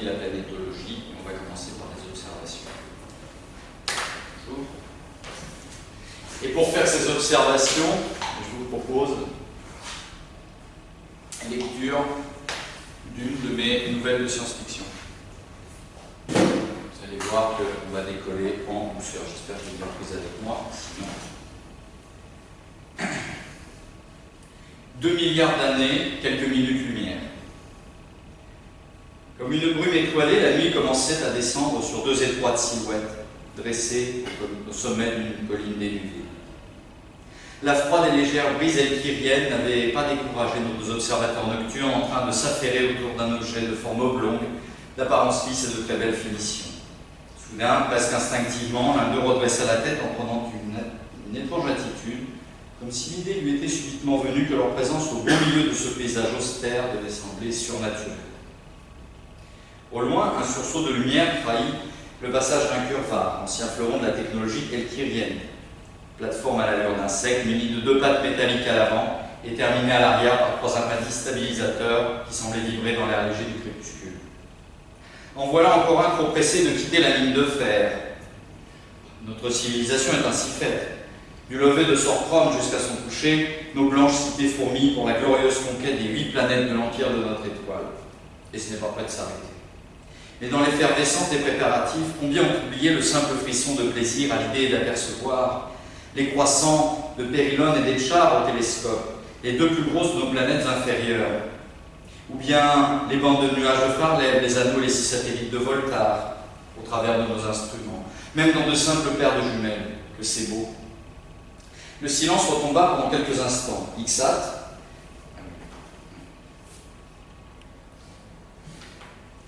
et la planétologie. On va commencer par les observations. Bonjour. Et pour faire ces observations, je vous propose une lecture d'une de mes nouvelles de science-fiction. Vous allez voir qu'on va décoller en douceur. J'espère que vous êtes prise avec moi. Sinon. 2 milliards d'années, quelques minutes. Une brume étoilée, la nuit commençait à descendre sur deux étroites silhouettes, dressées au sommet d'une colline dénudée. La froide et légère brise elkyrienne n'avait pas découragé nos observateurs nocturnes en train de s'affairer autour d'un objet de forme oblongue, d'apparence lisse et de très belle finition. Soudain, presque instinctivement, l'un d'eux redressa la tête en prenant une étrange attitude, comme si l'idée lui était subitement venue que leur présence au beau milieu de ce paysage austère devait sembler surnaturelle. Au loin, un sursaut de lumière trahit le passage d'un curvar, ancien fleuron de la technologie elkyrienne. Plateforme à l'allure d'insecte, munie de deux pattes métalliques à l'avant et terminée à l'arrière par trois appendices stabilisateurs qui semblaient vibrer dans l'air léger du crépuscule. En voilà encore un trop pressé de quitter la mine de fer. Notre civilisation est ainsi faite. Du lever de Sorchrome jusqu'à son coucher, nos blanches cités fourmillent pour la glorieuse conquête des huit planètes de l'empire de notre étoile. Et ce n'est pas prêt de s'arrêter. Mais dans l'effervescence des préparatifs, combien ont oublié le simple frisson de plaisir à l'idée d'apercevoir les croissants de Périlone et d'Etchar au télescope, les deux plus grosses de nos planètes inférieures, ou bien les bandes de nuages de Farley, les anneaux et les six satellites de Volta, au travers de nos instruments, même dans de simples paires de jumelles, que c'est beau. Le silence retomba pendant quelques instants.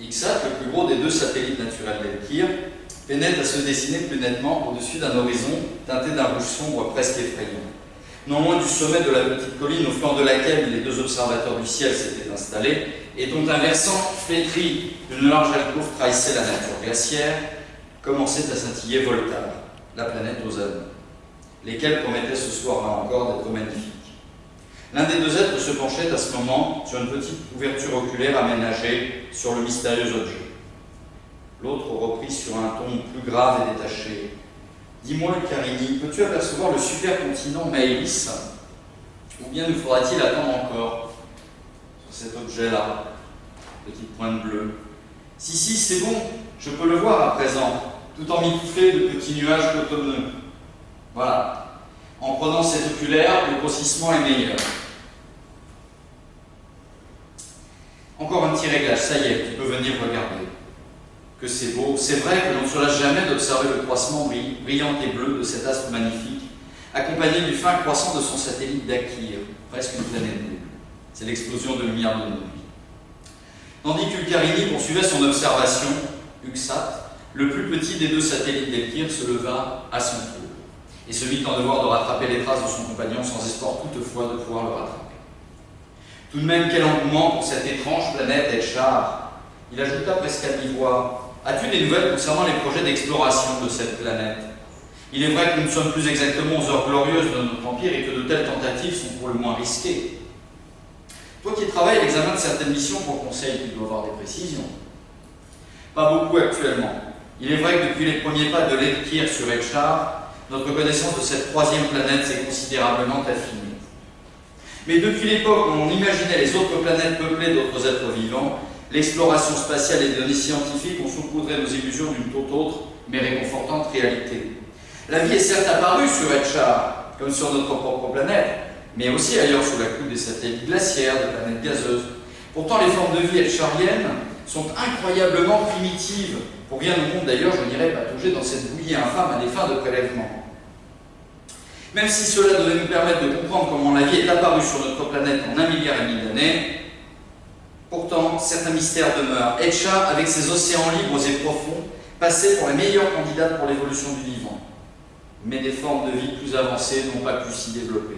Ixat, le plus gros des deux satellites naturels d'Elkir, pénètre à se dessiner plus nettement au-dessus d'un horizon teinté d'un rouge sombre presque effrayant. Non loin du sommet de la petite colline au flanc de laquelle les deux observateurs du ciel s'étaient installés, et dont un versant flétri d'une large alcôve trahissait la nature glaciaire, commençait à scintiller Volta, la planète aux anneaux, lesquels promettaient ce soir-là encore d'être magnifiques. L'un des deux êtres se penchait à ce moment sur une petite ouverture oculaire aménagée sur le mystérieux objet. L'autre reprit sur un ton plus grave et détaché. Dis-moi, Carini, peux-tu apercevoir le supercontinent Maëlys Ou bien nous faudra-t-il attendre encore sur cet objet-là? Petite pointe bleue. Si, si, c'est bon, je peux le voir à présent, tout en mitouflé de petits nuages cotonneux. Voilà. En prenant cet oculaire, le grossissement est meilleur. Encore un petit réglage, ça y est, tu peux venir regarder. Que c'est beau. C'est vrai que l'on ne se lasse jamais d'observer le croissement brillant et bleu de cet astre magnifique, accompagné du fin croissant de son satellite d'Akir, presque une planète bleue. C'est l'explosion de lumière de nos nuits. Tandis qu'Ulcarini poursuivait son observation, Uxat, le plus petit des deux satellites d'Elkir, se leva à son tour et se mit en devoir de rattraper les traces de son compagnon sans espoir toutefois de pouvoir le rattraper. Tout de même, quel engouement pour cette étrange planète Elchar Il ajouta presque à mi-voix As-tu des nouvelles concernant les projets d'exploration de cette planète? Il est vrai que nous ne sommes plus exactement aux heures glorieuses de notre empire et que de telles tentatives sont pour le moins risquées. Toi qui travailles à l'examen de certaines missions pour Conseil, tu dois avoir des précisions. Pas beaucoup actuellement. Il est vrai que depuis les premiers pas de l'Elkir sur Elchar, notre connaissance de cette troisième planète s'est considérablement affinée. Mais depuis l'époque où on imaginait les autres planètes peuplées d'autres êtres vivants, l'exploration spatiale et les données scientifiques ont saupoudré nos illusions d'une toute autre, mais réconfortante réalité. La vie est certes apparue sur Elchar, comme sur notre propre planète, mais aussi ailleurs sous la coupe des satellites glaciaires, des planètes gazeuses. Pourtant, les formes de vie elchariennes sont incroyablement primitives. Pour rien au monde, d'ailleurs, je n'irai patauger dans cette bouillie infâme à des fins de prélèvement. Même si cela devait nous permettre de comprendre comment la vie est apparue sur notre planète en un milliard et demi d'années, pourtant, certains mystères demeurent. Etcha, avec ses océans libres et profonds, passait pour la meilleure candidate pour l'évolution du vivant. Mais des formes de vie plus avancées n'ont pas pu s'y développer.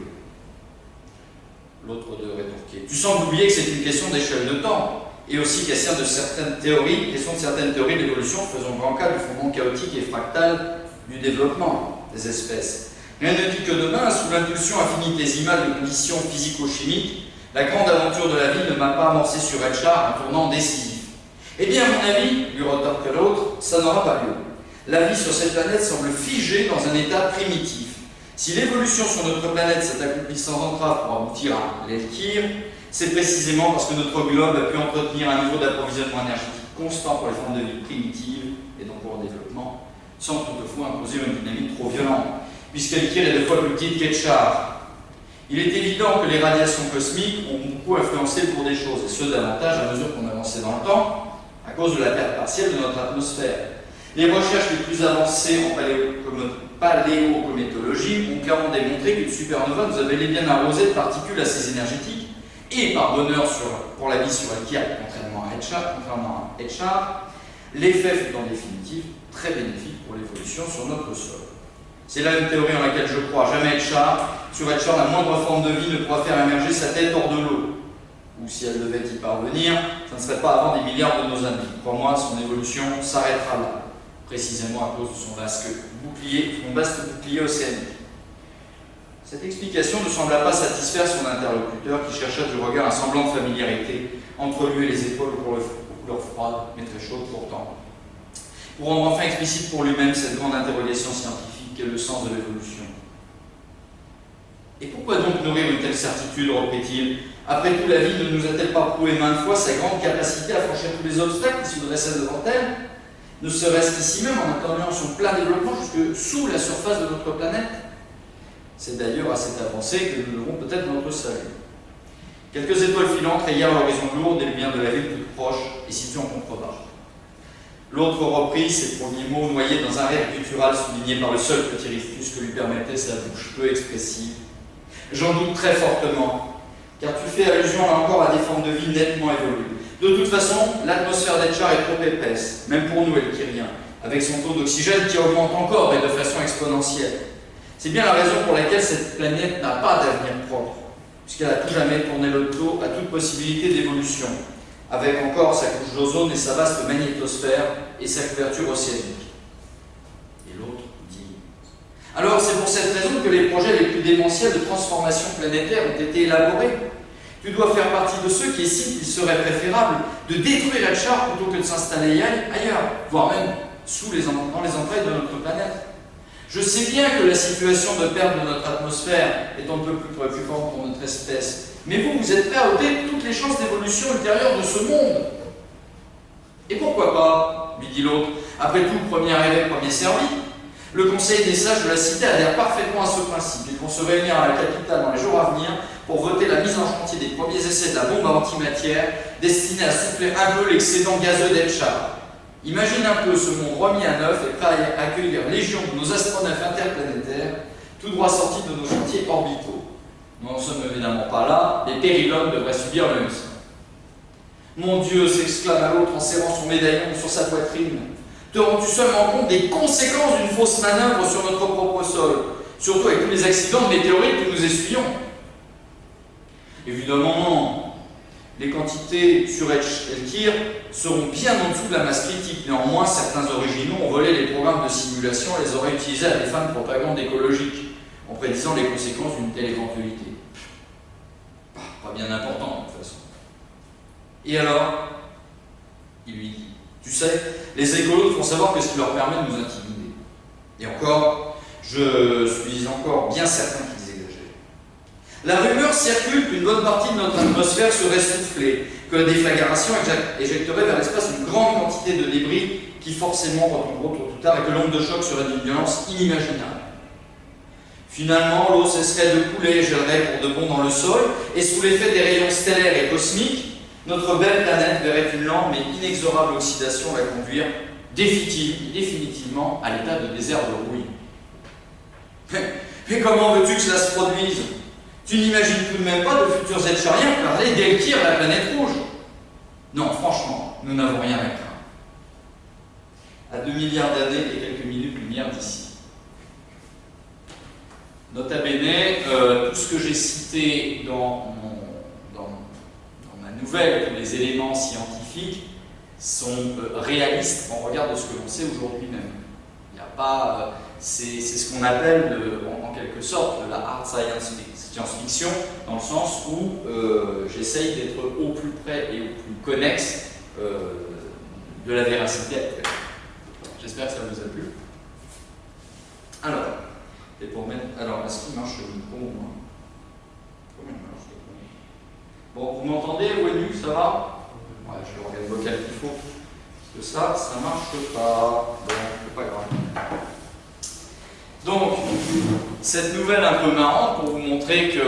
L'autre de rétorquer. Tu sembles oublier que c'est une question d'échelle de temps et aussi question de certaines théories, question de certaines théories d'évolution faisant grand cas du fondement chaotique et fractal du développement des espèces. Rien ne dit que demain, sous l'impulsion infinitésimale de conditions physico-chimiques, la grande aventure de la vie ne m'a pas amorcé sur Elchar un tournant décisif. Eh bien, à mon avis, lui que l'autre, ça n'aura pas lieu. La vie sur cette planète semble figée dans un état primitif. Si l'évolution sur notre planète s'est accomplie sans entrave pour aboutir à l'Elkir, c'est précisément parce que notre globe a pu entretenir un niveau d'approvisionnement énergétique constant pour les formes de vie primitives et donc pour leur développement, sans toutefois imposer une dynamique trop violente, puisqu'Elkir est deux fois plus petite qu'Etchar. Il est évident que les radiations cosmiques ont beaucoup influencé cours des choses, et ce davantage à mesure qu'on avançait dans le temps, à cause de la perte partielle de notre atmosphère. Les recherches les plus avancées en paléocométologie ont clairement démontré qu'une supernova nous avait bien arrosé de particules assez énergétiques et par bonheur pour la vie sur Elkia, contrairement à Etchar, contrairement à l'effet fut en définitive très bénéfique pour l'évolution sur notre sol. C'est là une théorie en laquelle je crois. Jamais Etchar, sur Etchar, la moindre forme de vie ne pourra faire émerger sa tête hors de l'eau. Ou si elle devait y parvenir, ça ne serait pas avant des milliards de nos années. Crois-moi, son évolution s'arrêtera là, précisément à cause de son vaste bouclier, son vaste bouclier océanique. Cette explication ne sembla pas satisfaire son interlocuteur qui chercha du regard un semblant de familiarité entre lui et les épaules aux couleurs froides, mais très chaudes pourtant. Pour rendre enfin explicite pour lui-même cette grande interrogation scientifique qu'est le sens de l'évolution. Et pourquoi donc nourrir une telle certitude, reprit-il Après tout, la vie ne nous a-t-elle pas prouvé maintes fois sa grande capacité à franchir tous les obstacles qui se dressaient devant elle Ne serait-ce qu'ici même en attendant son plein développement jusque sous la surface de notre planète? C'est d'ailleurs à cette avancée que nous devons peut-être notre salut. Quelques étoiles filantes rayèrent l'horizon lourd des lumières de la ville toute proche et située en contrebas. L'autre reprit ses premiers mots noyés dans un rêve guttural souligné par le seul petit rictus que lui permettait sa bouche peu expressive. J'en doute très fortement, car tu fais allusion là encore à des formes de vie nettement évoluées. De toute façon, l'atmosphère d'Etchar est trop épaisse, même pour nous, Elkiriens, avec son taux d'oxygène qui augmente encore et de façon exponentielle. C'est bien la raison pour laquelle cette planète n'a pas d'avenir propre, puisqu'elle a tout jamais tourné le dos à toute possibilité d'évolution, avec encore sa couche d'ozone et sa vaste magnétosphère et sa couverture océanique. Et l'autre dit Alors c'est pour cette raison que les projets les plus démentiels de transformation planétaire ont été élaborés. Tu dois faire partie de ceux qui estiment qu'il serait préférable de détruire la charte plutôt que de s'installer ailleurs, voire même sous les, dans les entrailles de notre planète. Je sais bien que la situation de perte de notre atmosphère est un peu plus préoccupante pour notre espèce, mais vous, vous êtes prêt à ôter toutes les chances d'évolution ultérieure de ce monde. Et pourquoi pas lui dit l'autre. Après tout, premier arrivé, premier servi. Le conseil des sages de la cité adhère parfaitement à ce principe. Ils vont se réunir à la capitale dans les jours à venir pour voter la mise en chantier des premiers essais de la bombe antimatière destinée à souffler un peu l'excédent gazeux d'Elchar. Imagine un peu ce monde remis à neuf et prêt à accueillir légion de nos astronautes interplanétaires, tout droit sortis de nos chantiers orbitaux. Nous n'en sommes évidemment pas là, les périlogues devraient subir le même. Mon Dieu, s'exclame à l'autre en serrant son médaillon sur sa poitrine. Te rends-tu seulement compte des conséquences d'une fausse manœuvre sur notre propre sol Surtout avec tous les accidents de météorites que nous essuyons? Évidemment, non. Les quantités sur Elkir seront bien en dessous de la masse critique. Néanmoins, certains originaux ont volé les programmes de simulation et les auraient utilisés à des fins de propagande écologique, en prédisant les conséquences d'une telle éventualité. Pas bien important, de toute façon. Et alors? Il lui dit, tu sais, les écolos font savoir que ce qui leur permet de nous intimider. Et encore, je suis encore bien certain. La rumeur circule qu'une bonne partie de notre atmosphère serait soufflée, que la déflagration éjecterait vers l'espace une grande quantité de débris qui forcément retomberont tôt ou tard et que l'onde de choc serait d'une violence inimaginable. Finalement, l'eau cesserait de couler et gèlerait pour de bon dans le sol, et sous l'effet des rayons stellaires et cosmiques, notre belle planète verrait une lente mais inexorable oxydation la conduire définitivement à l'état de désert de rouille. Mais, comment veux-tu que cela se produise? Tu n'imagines tout de même pas de futurs Etchariens parler d'Elkir, la planète rouge Non, franchement, nous n'avons rien à craindre. À 2 milliards d'années et quelques minutes lumière d'ici. Nota bene, euh, tout ce que j'ai cité dans nouvelles, tous les éléments scientifiques sont euh, réalistes en regard de ce que l'on sait aujourd'hui même. Il n'y a pas, euh, c'est ce qu'on appelle en, quelque sorte la hard science science-fiction, dans le sens où euh, j'essaye d'être au plus près et au plus connexe de la véracité actuelle. J'espère que ça vous a plu. Alors, est-ce qu'il marche le micro au moins Bon, vous m'entendez, Wenu, ça va? Ouais, je l'organe vocal qu'il faut. Parce que ça, ça marche pas. Bon, c'est pas grave. Donc, cette nouvelle un peu marrante pour vous montrer que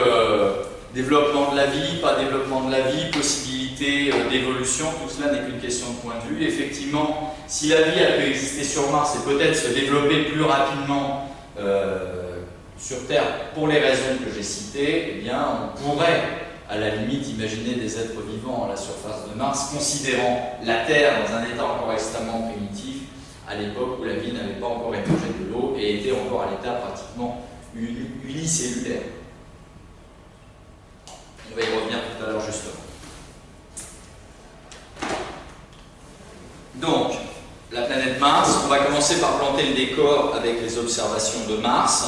développement de la vie, pas développement de la vie, possibilité euh, d'évolution, tout cela n'est qu'une question de point de vue. Effectivement, si la vie a pu exister sur Mars et peut-être se développer plus rapidement euh, sur Terre pour les raisons que j'ai citées, eh bien, on pourrait à la limite imaginer des êtres vivants à la surface de Mars, considérant la Terre dans un état encore extrêmement primitif, à l'époque où la vie n'avait pas encore émergé de l'eau et était encore à l'état pratiquement unicellulaire. On va y revenir tout à l'heure justement. Donc, la planète Mars, on va commencer par planter le décor avec les observations de Mars.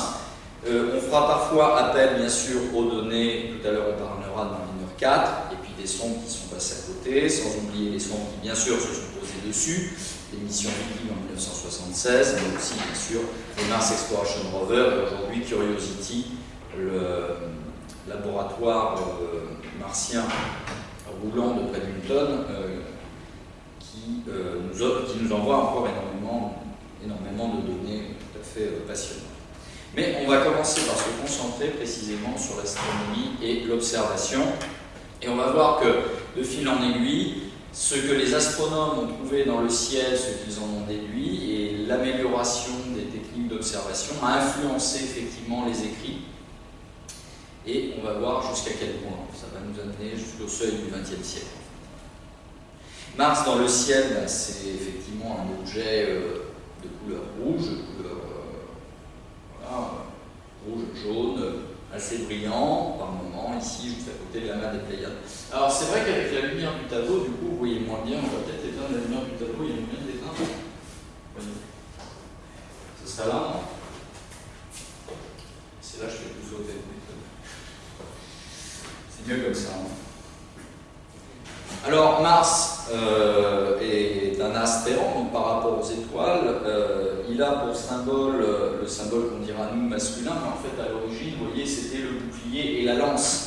Euh, on fera parfois appel, bien sûr, aux données, tout à l'heure on parlera de mineur 4, et puis des sondes qui sont passées à côté, sans oublier les sondes qui, bien sûr, se sont posées dessus, les missions Viking en 1976, mais aussi, bien sûr, le Mars Exploration Rover, et aujourd'hui Curiosity, le laboratoire euh, martien roulant de près d'une tonne, euh, qui, nous, qui, nous, envoie encore énormément, énormément de données tout à fait passionnantes. Mais on va commencer par se concentrer précisément sur l'astronomie et l'observation. Et on va voir que, de fil en aiguille, ce que les astronomes ont trouvé dans le ciel, ce qu'ils en ont déduit, et l'amélioration des techniques d'observation a influencé effectivement les écrits. Et on va voir jusqu'à quel point ça va nous amener jusqu'au seuil du XXe siècle. Mars dans le ciel, bah, c'est effectivement un objet euh, de couleur rouge, rouge, jaune, assez brillant par moment. Ici, juste à côté de la main des Pléiades. Alors, c'est vrai qu'avec la lumière du tableau, du coup, vous voyez moins bien. On va peut-être éteindre la lumière du tableau. Il y a moyen d'éteindre. Ce sera là, non? C'est là que je fais tout sauter. C'est mieux comme ça. Hein. Alors, Mars euh, est un astéroïde donc par rapport aux étoiles. Euh, il a pour symbole le symbole qu'on dira nous masculin, mais en fait, à l'origine, vous voyez, c'était le bouclier et la lance.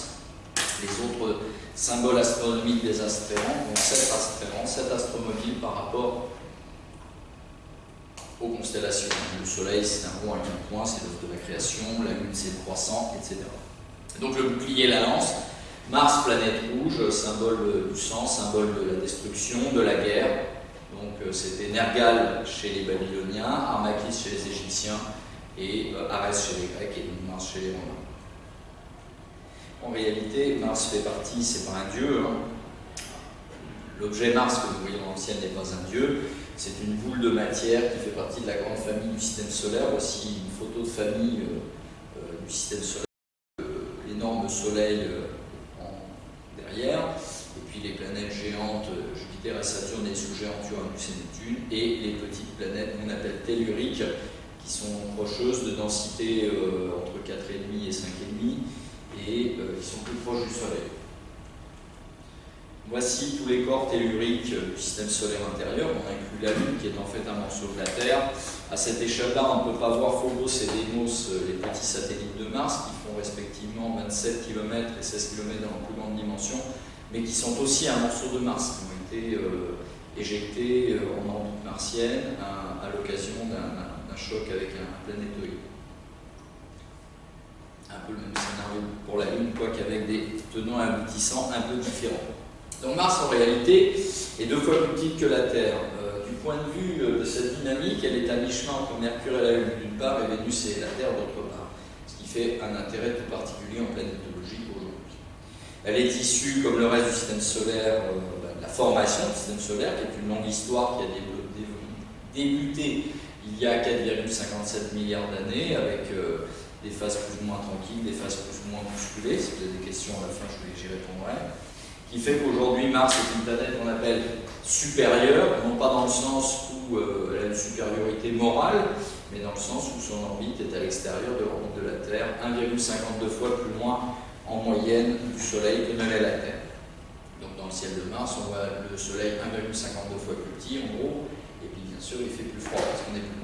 Les autres symboles astronomiques des astéroïdes, donc sept astéroïdes, sept astromobile par rapport aux constellations. Le Soleil, c'est un rond à un point, c'est l'œuvre de la création, la Lune, c'est le croissant, etc. Donc le bouclier et la lance, Mars, planète rouge, symbole du sang, symbole de la destruction, de la guerre. Donc euh, c'était Nergal chez les Babyloniens, Armakis chez les Égyptiens et euh, Arès chez les Grecs et Mars chez les Romains. En réalité, Mars fait partie, c'est pas un dieu. Hein. L'objet Mars que nous voyons dans le ciel n'est pas un dieu, c'est une boule de matière qui fait partie de la grande famille du système solaire, aussi une photo de famille du système solaire, l'énorme soleil derrière, et puis les planètes géantes Jupiter et Saturne et sous-géantes Uranus et Neptune, et les petites planètes qu'on appelle telluriques, qui sont procheuses de densité euh, entre 4,5 et 5,5 et euh, qui sont plus proches du Soleil. Voici tous les corps telluriques du système solaire intérieur. On inclut la Lune qui est en fait un morceau de la Terre. À cette échelle-là, on ne peut pas voir Phobos et Deimos, euh, les petits satellites de Mars, qui font respectivement 27 km et 16 km dans la plus grande dimension, mais qui sont aussi un morceau de Mars, qui ont été éjectés en orbite martienne à, l'occasion d'un choc avec un planétoïde. Un peu le même scénario pour la Lune, quoique avec des tenants aboutissants un peu différents. Donc Mars, en réalité, est deux fois plus petite que la Terre. Euh, du point de vue de cette dynamique, elle est à mi-chemin entre Mercure et la Lune d'une part et Vénus et la Terre d'autre part, ce qui fait un intérêt tout particulier en planétologie aujourd'hui. Elle est issue, comme le reste du système solaire, la formation du système solaire, qui est une longue histoire qui a débuté il y a 4,57 milliards d'années, avec euh, des phases plus ou moins tranquilles, des phases plus ou moins musculées. Si vous avez des questions à la fin, j'y répondrai. Qui fait qu'aujourd'hui, Mars est une planète qu'on appelle supérieure, non pas dans le sens où euh, elle a une supériorité morale, mais dans le sens où son orbite est à l'extérieur de l'orbite de la Terre, 1,52 fois plus loin en moyenne du Soleil que ne l'est la Terre dans le ciel de Mars, on voit le Soleil 1,52 fois plus petit en gros, et puis bien sûr il fait plus froid parce qu'on est plus.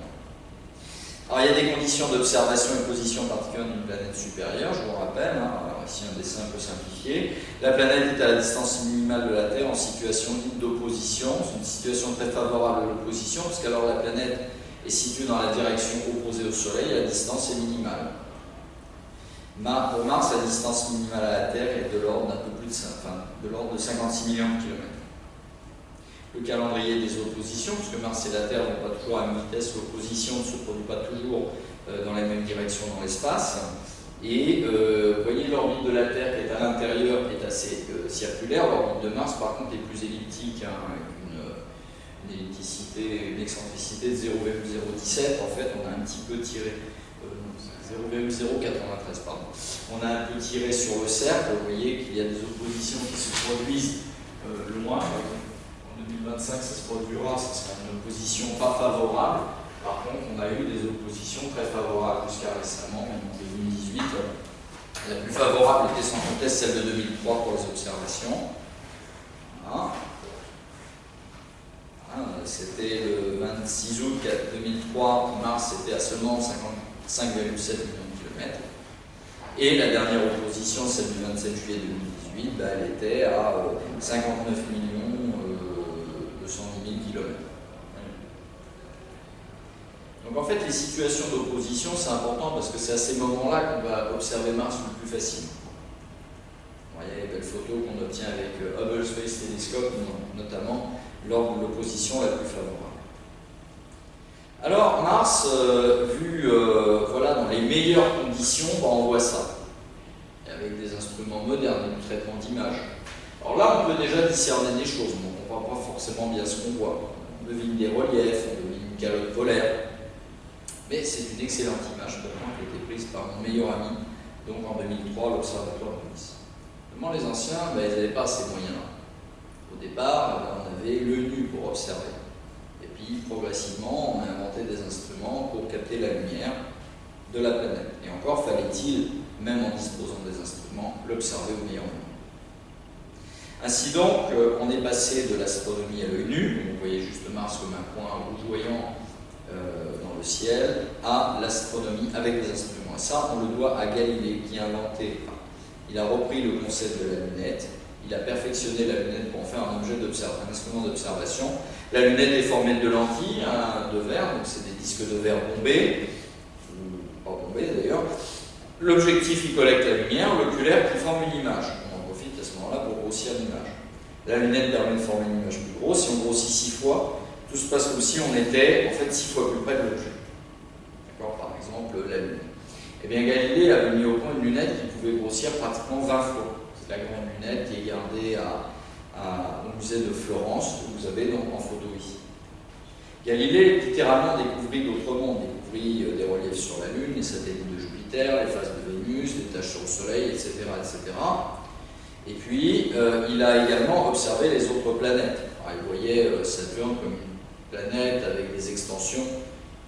Alors il y a des conditions d'observation et position particulière d'une planète supérieure, je vous rappelle, hein. ici un dessin un peu simplifié. La planète est à la distance minimale de la Terre en situation d'opposition, c'est une situation très favorable à l'opposition, parce qu'alors la planète est située dans la direction opposée au Soleil, la distance est minimale. Pour Mars, la distance minimale à la Terre est de l'ordre d'un peu plus de, enfin, de l'ordre de 56 millions de kilomètres. Le calendrier des oppositions, puisque Mars et la Terre n'ont pas toujours la vitesse, l'opposition ne se produit pas toujours euh, dans la même direction dans l'espace. Et euh, vous voyez l'orbite de la Terre qui est à l'intérieur est assez euh, circulaire, l'orbite de Mars par contre est plus elliptique, hein, une, ellipticité, une excentricité de 0,017. En fait, on a un petit peu tiré 0,093, pardon. On a un peu tiré sur le cercle, vous voyez qu'il y a des oppositions qui se produisent euh, loin. En 2025, ça se produira, ça sera une opposition pas favorable. Par contre, on a eu des oppositions très favorables jusqu'à récemment, en 2018. La plus favorable était sans conteste celle de 2003 pour les observations. C'était le 26 août 2003, Mars était à seulement 50 5,7 millions de kilomètres. Et la dernière opposition, celle du 27 juillet 2018, bah, elle était à 59 euh, millions 210 000 kilomètres. Donc en fait, les situations d'opposition, c'est important parce que c'est à ces moments-là qu'on va observer Mars le plus facilement. Vous voyez les belles photos qu'on obtient avec euh, Hubble Space Telescope, notamment lors de l'opposition la plus favorable. Alors Mars, euh, vu euh, voilà, dans les meilleures conditions, bah, on voit ça, avec des instruments modernes, du traitement d'image. Alors là, on peut déjà discerner des choses, on ne voit pas forcément bien ce qu'on voit. On devine des reliefs, on devine une calotte polaire, mais c'est une excellente image pour moi qui a été prise par mon meilleur ami, donc en 2003 l'Observatoire de Nice. les anciens, bah, ils n'avaient pas ces moyens-là. Au départ, on avait le nu pour observer progressivement, on a inventé des instruments pour capter la lumière de la planète. Et encore fallait-il, même en disposant des instruments, l'observer au meilleur moment. Ainsi donc, euh, on est passé de l'astronomie à l'œil nu, vous voyez juste Mars comme un point rougeoyant euh, dans le ciel, à l'astronomie avec des instruments. Et ça, on le doit à Galilée, qui a inventé, il a repris le concept de la lunette, il a perfectionné la lunette pour en faire un objet d'observation, un instrument d'observation. La lunette est formée de lentilles, hein, de verre, donc c'est des disques de verre bombés, pas bombés d'ailleurs. L'objectif, il collecte la lumière, l'oculaire qui forme une image. On en profite à ce moment-là pour grossir l'image. La lunette permet de former une image plus grosse. Si on grossit six fois, tout se passe comme si on était en fait six fois plus près de l'objet. Par exemple, la Lune. Eh bien, Galilée avait mis au point une lunette qui pouvait grossir pratiquement 20 fois. C'est la grande lunette qui est gardée au musée de Florence, que vous avez donc en photo ici. Galilée littéralement découvrit d'autres mondes, découvrit euh, des reliefs sur la Lune, les satellites de Jupiter, les phases de Vénus, les taches sur le Soleil, etc. etc. Et puis, euh, il a également observé les autres planètes. il voyait euh, Saturne comme une planète avec des extensions,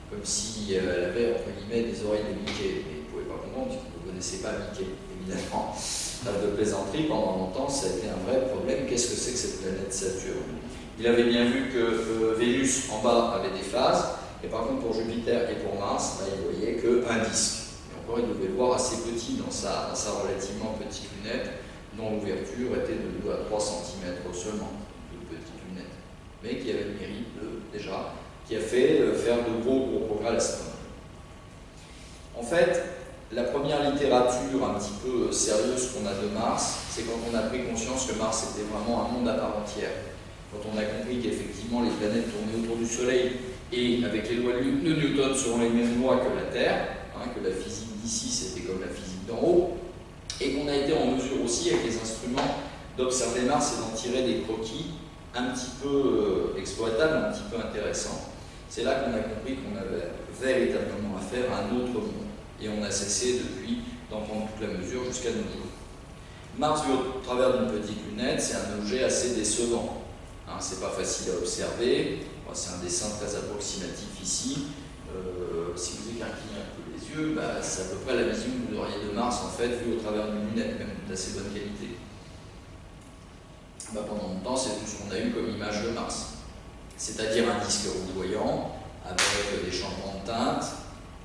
comme si elle avait, entre guillemets, des oreilles de Mickey. Mais il ne pouvait pas comprendre, vous ne connaissez pas Mickey, évidemment. de plaisanterie, pendant longtemps, ça a été un vrai problème. Qu'est-ce que c'est que cette planète Saturne? Il avait bien vu que euh, Vénus, en bas, avait des phases, et par contre, pour Jupiter et pour Mars, il voyait qu'un disque. Et encore, il devait le voir assez petit dans sa relativement petite lunette, dont l'ouverture était de 2 à 3 cm seulement, une petite lunette, mais qui avait le mérite déjà, qui a fait euh, faire de gros, gros progrès à l'astronomie. En fait, la première littérature un petit peu euh, sérieuse qu'on a de Mars, c'est quand on a pris conscience que Mars était vraiment un monde à part entière. Quand on a compris qu'effectivement les planètes tournaient autour du Soleil et avec les lois de Newton selon les mêmes lois que la Terre, hein, que la physique d'ici c'était comme la physique d'en haut, et qu'on a été en mesure aussi avec les instruments d'observer Mars et d'en tirer des croquis un petit peu euh, exploitable, un petit peu intéressant. C'est là qu'on a compris qu'on avait véritablement affaire à un autre monde. Et on a cessé depuis d'en prendre toute la mesure jusqu'à nos jours. Mars, vu au travers d'une petite lunette, c'est un objet assez décevant. Hein, c'est pas facile à observer. c'est un dessin très approximatif ici. Euh, si vous écarquillez un peu les yeux, bah, c'est à peu près la vision que vous auriez de Mars, en fait, vu au travers d'une lunette, même d'assez bonne qualité. Bah, pendant longtemps, c'est tout ce qu'on a eu comme image de Mars. C'est-à-dire un disque rougeoyant, avec des changements de teinte,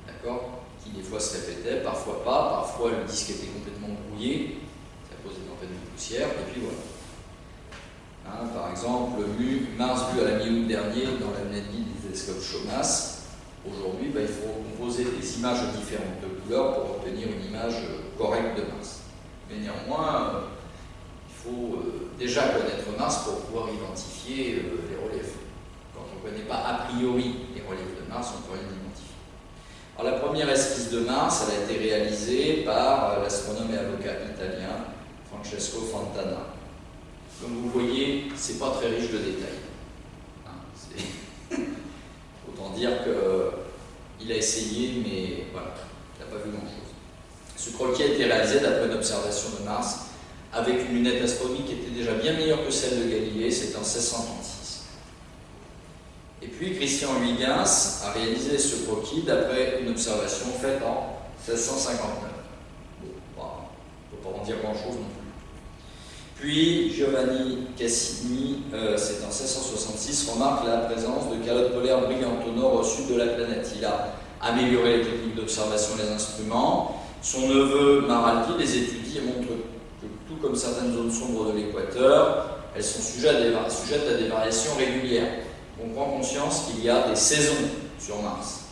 d'accord, qui des fois se répétaient, parfois pas, parfois le disque était complètement brouillé, ça posait en fait de poussière, et puis voilà. Hein, par exemple, Mars vu à la mi-août dernier dans la lunette du télescope CHOMAS, aujourd'hui, bah, il faut composer des images de différentes couleurs pour obtenir une image correcte de Mars. Mais néanmoins, euh, il faut euh, déjà connaître Mars pour pouvoir identifier euh, les reliefs. Quand on ne connaît pas a priori les reliefs de Mars, on ne peut rien identifier. La première esquisse de Mars, elle a été réalisée par l'astronome et avocat italien Francesco Fontana. Comme vous voyez, c'est pas très riche de détails. Autant dire qu'il a essayé, mais voilà, il n'a pas vu grand-chose. Ce croquis a été réalisé d'après une observation de Mars avec une lunette astronomique qui était déjà bien meilleure que celle de Galilée, c'était en 1636. Et puis Christian Huygens a réalisé ce croquis d'après une observation faite en 1659. Bon, on ne peut pas en dire grand-chose non plus. Puis Giovanni Cassini, euh, c'est en 1666, remarque la présence de calottes polaires brillantes au nord au sud de la planète. Il a amélioré les techniques d'observation des instruments. Son neveu Maraldi les étudie et montre tout comme certaines zones sombres de l'équateur, elles sont sujettes à, des, variations régulières. On prend conscience qu'il y a des saisons sur Mars.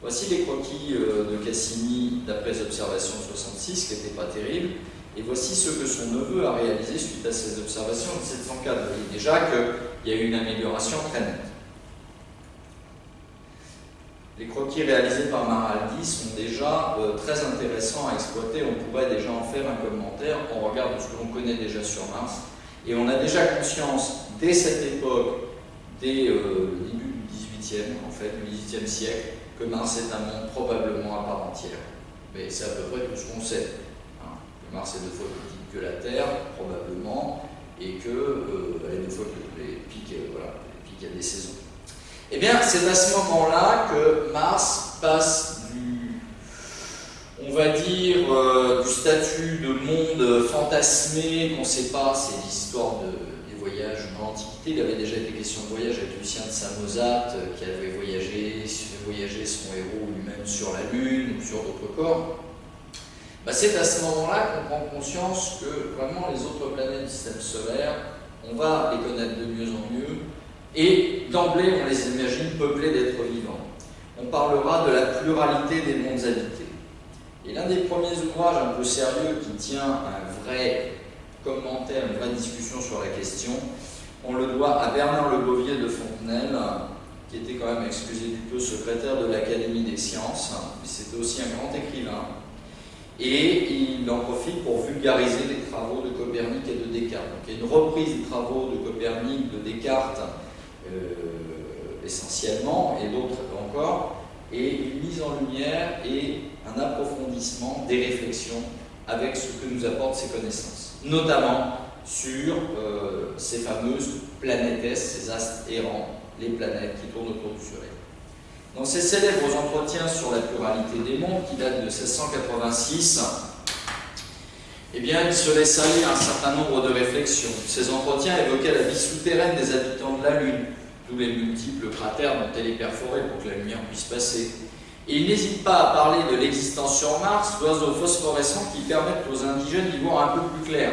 Voici les croquis euh, de Cassini d'après les observations de 66, qui n'étaient pas terribles, et voici ce que son neveu a réalisé suite à ces observations de 704. Vous voyez déjà qu'il y a eu une amélioration très nette. Les croquis réalisés par Maraldi sont déjà euh, très intéressants à exploiter. On pourrait déjà en faire un commentaire en regard de ce que l'on connaît déjà sur Mars. Et on a déjà conscience, dès cette époque, dès euh, le début du XVIIIe, en fait, du XVIIIe siècle, que Mars est un monde probablement à part entière. Mais c'est à peu près tout ce qu'on sait. Mars est deux fois plus petit que la Terre, probablement, et qu'elle euh, est deux fois plus les pics, voilà, les pics, a des saisons. Eh bien, c'est à ce moment-là que Mars passe du, on va dire, euh, du statut de monde fantasmé qu'on ne sait pas, c'est l'histoire des voyages dans l'Antiquité. Il avait déjà été question de voyage avec Lucien de Samosate, euh, qui avait voyagé, voyagé son héros lui-même sur la Lune ou sur d'autres corps. Bah, c'est à ce moment-là qu'on prend conscience que vraiment les autres planètes du système solaire, on va les connaître de mieux en mieux, et d'emblée, on les imagine peuplés d'êtres vivants. On parlera de la pluralité des mondes habités. Et l'un des premiers ouvrages un peu sérieux qui tient un vrai commentaire, une vraie discussion sur la question, on le doit à Bernard Le Bovier de Fontenelle, qui était quand même, excusez du peu, secrétaire de l'Académie des sciences, mais c'était aussi un grand écrivain. Et il en profite pour vulgariser les travaux de Copernic et de Descartes. Donc il y a une reprise des travaux de Copernic, de Descartes, euh, essentiellement, et d'autres encore, et une mise en lumière et un approfondissement des réflexions avec ce que nous apportent ces connaissances, notamment sur euh, ces fameuses planètes, ces astres errants, les planètes qui tournent autour du Soleil. Dans ces célèbres entretiens sur la pluralité des mondes, qui datent de 1686, eh bien, il se laisse aller un certain nombre de réflexions. Ces entretiens évoquaient la vie souterraine des habitants de la Lune, tous les multiples cratères dont elle est perforée pour que la lumière puisse passer. Et il n'hésite pas à parler de l'existence sur Mars d'oiseaux phosphorescents qui permettent aux indigènes d'y voir un peu plus clair.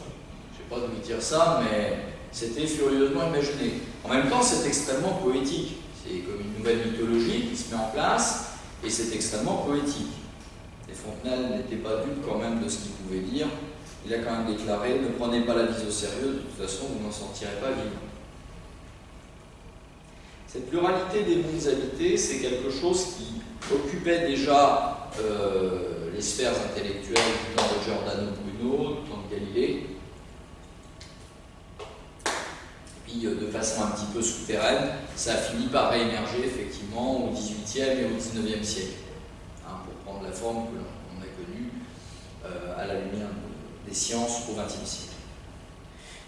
Je ne sais pas de vous dire ça, mais c'était furieusement imaginé. En même temps, c'est extrêmement poétique. C'est comme une nouvelle mythologie qui se met en place, et c'est extrêmement poétique. Et Fontenelle n'était pas dupe quand même de ce qu'il pouvait dire. Il a quand même déclaré « Ne prenez pas la vie au sérieux, de toute façon, vous n'en sortirez pas vivant ». Cette pluralité des mondes habités, c'est quelque chose qui occupait déjà euh, les sphères intellectuelles du temps de Giordano Bruno, du temps de Galilée, euh, de façon un petit peu souterraine, ça a fini par réémerger effectivement au XVIIIe et au XIXe siècle, hein, pour prendre la forme que l'on a connue euh, à la lumière des sciences au XXe siècle.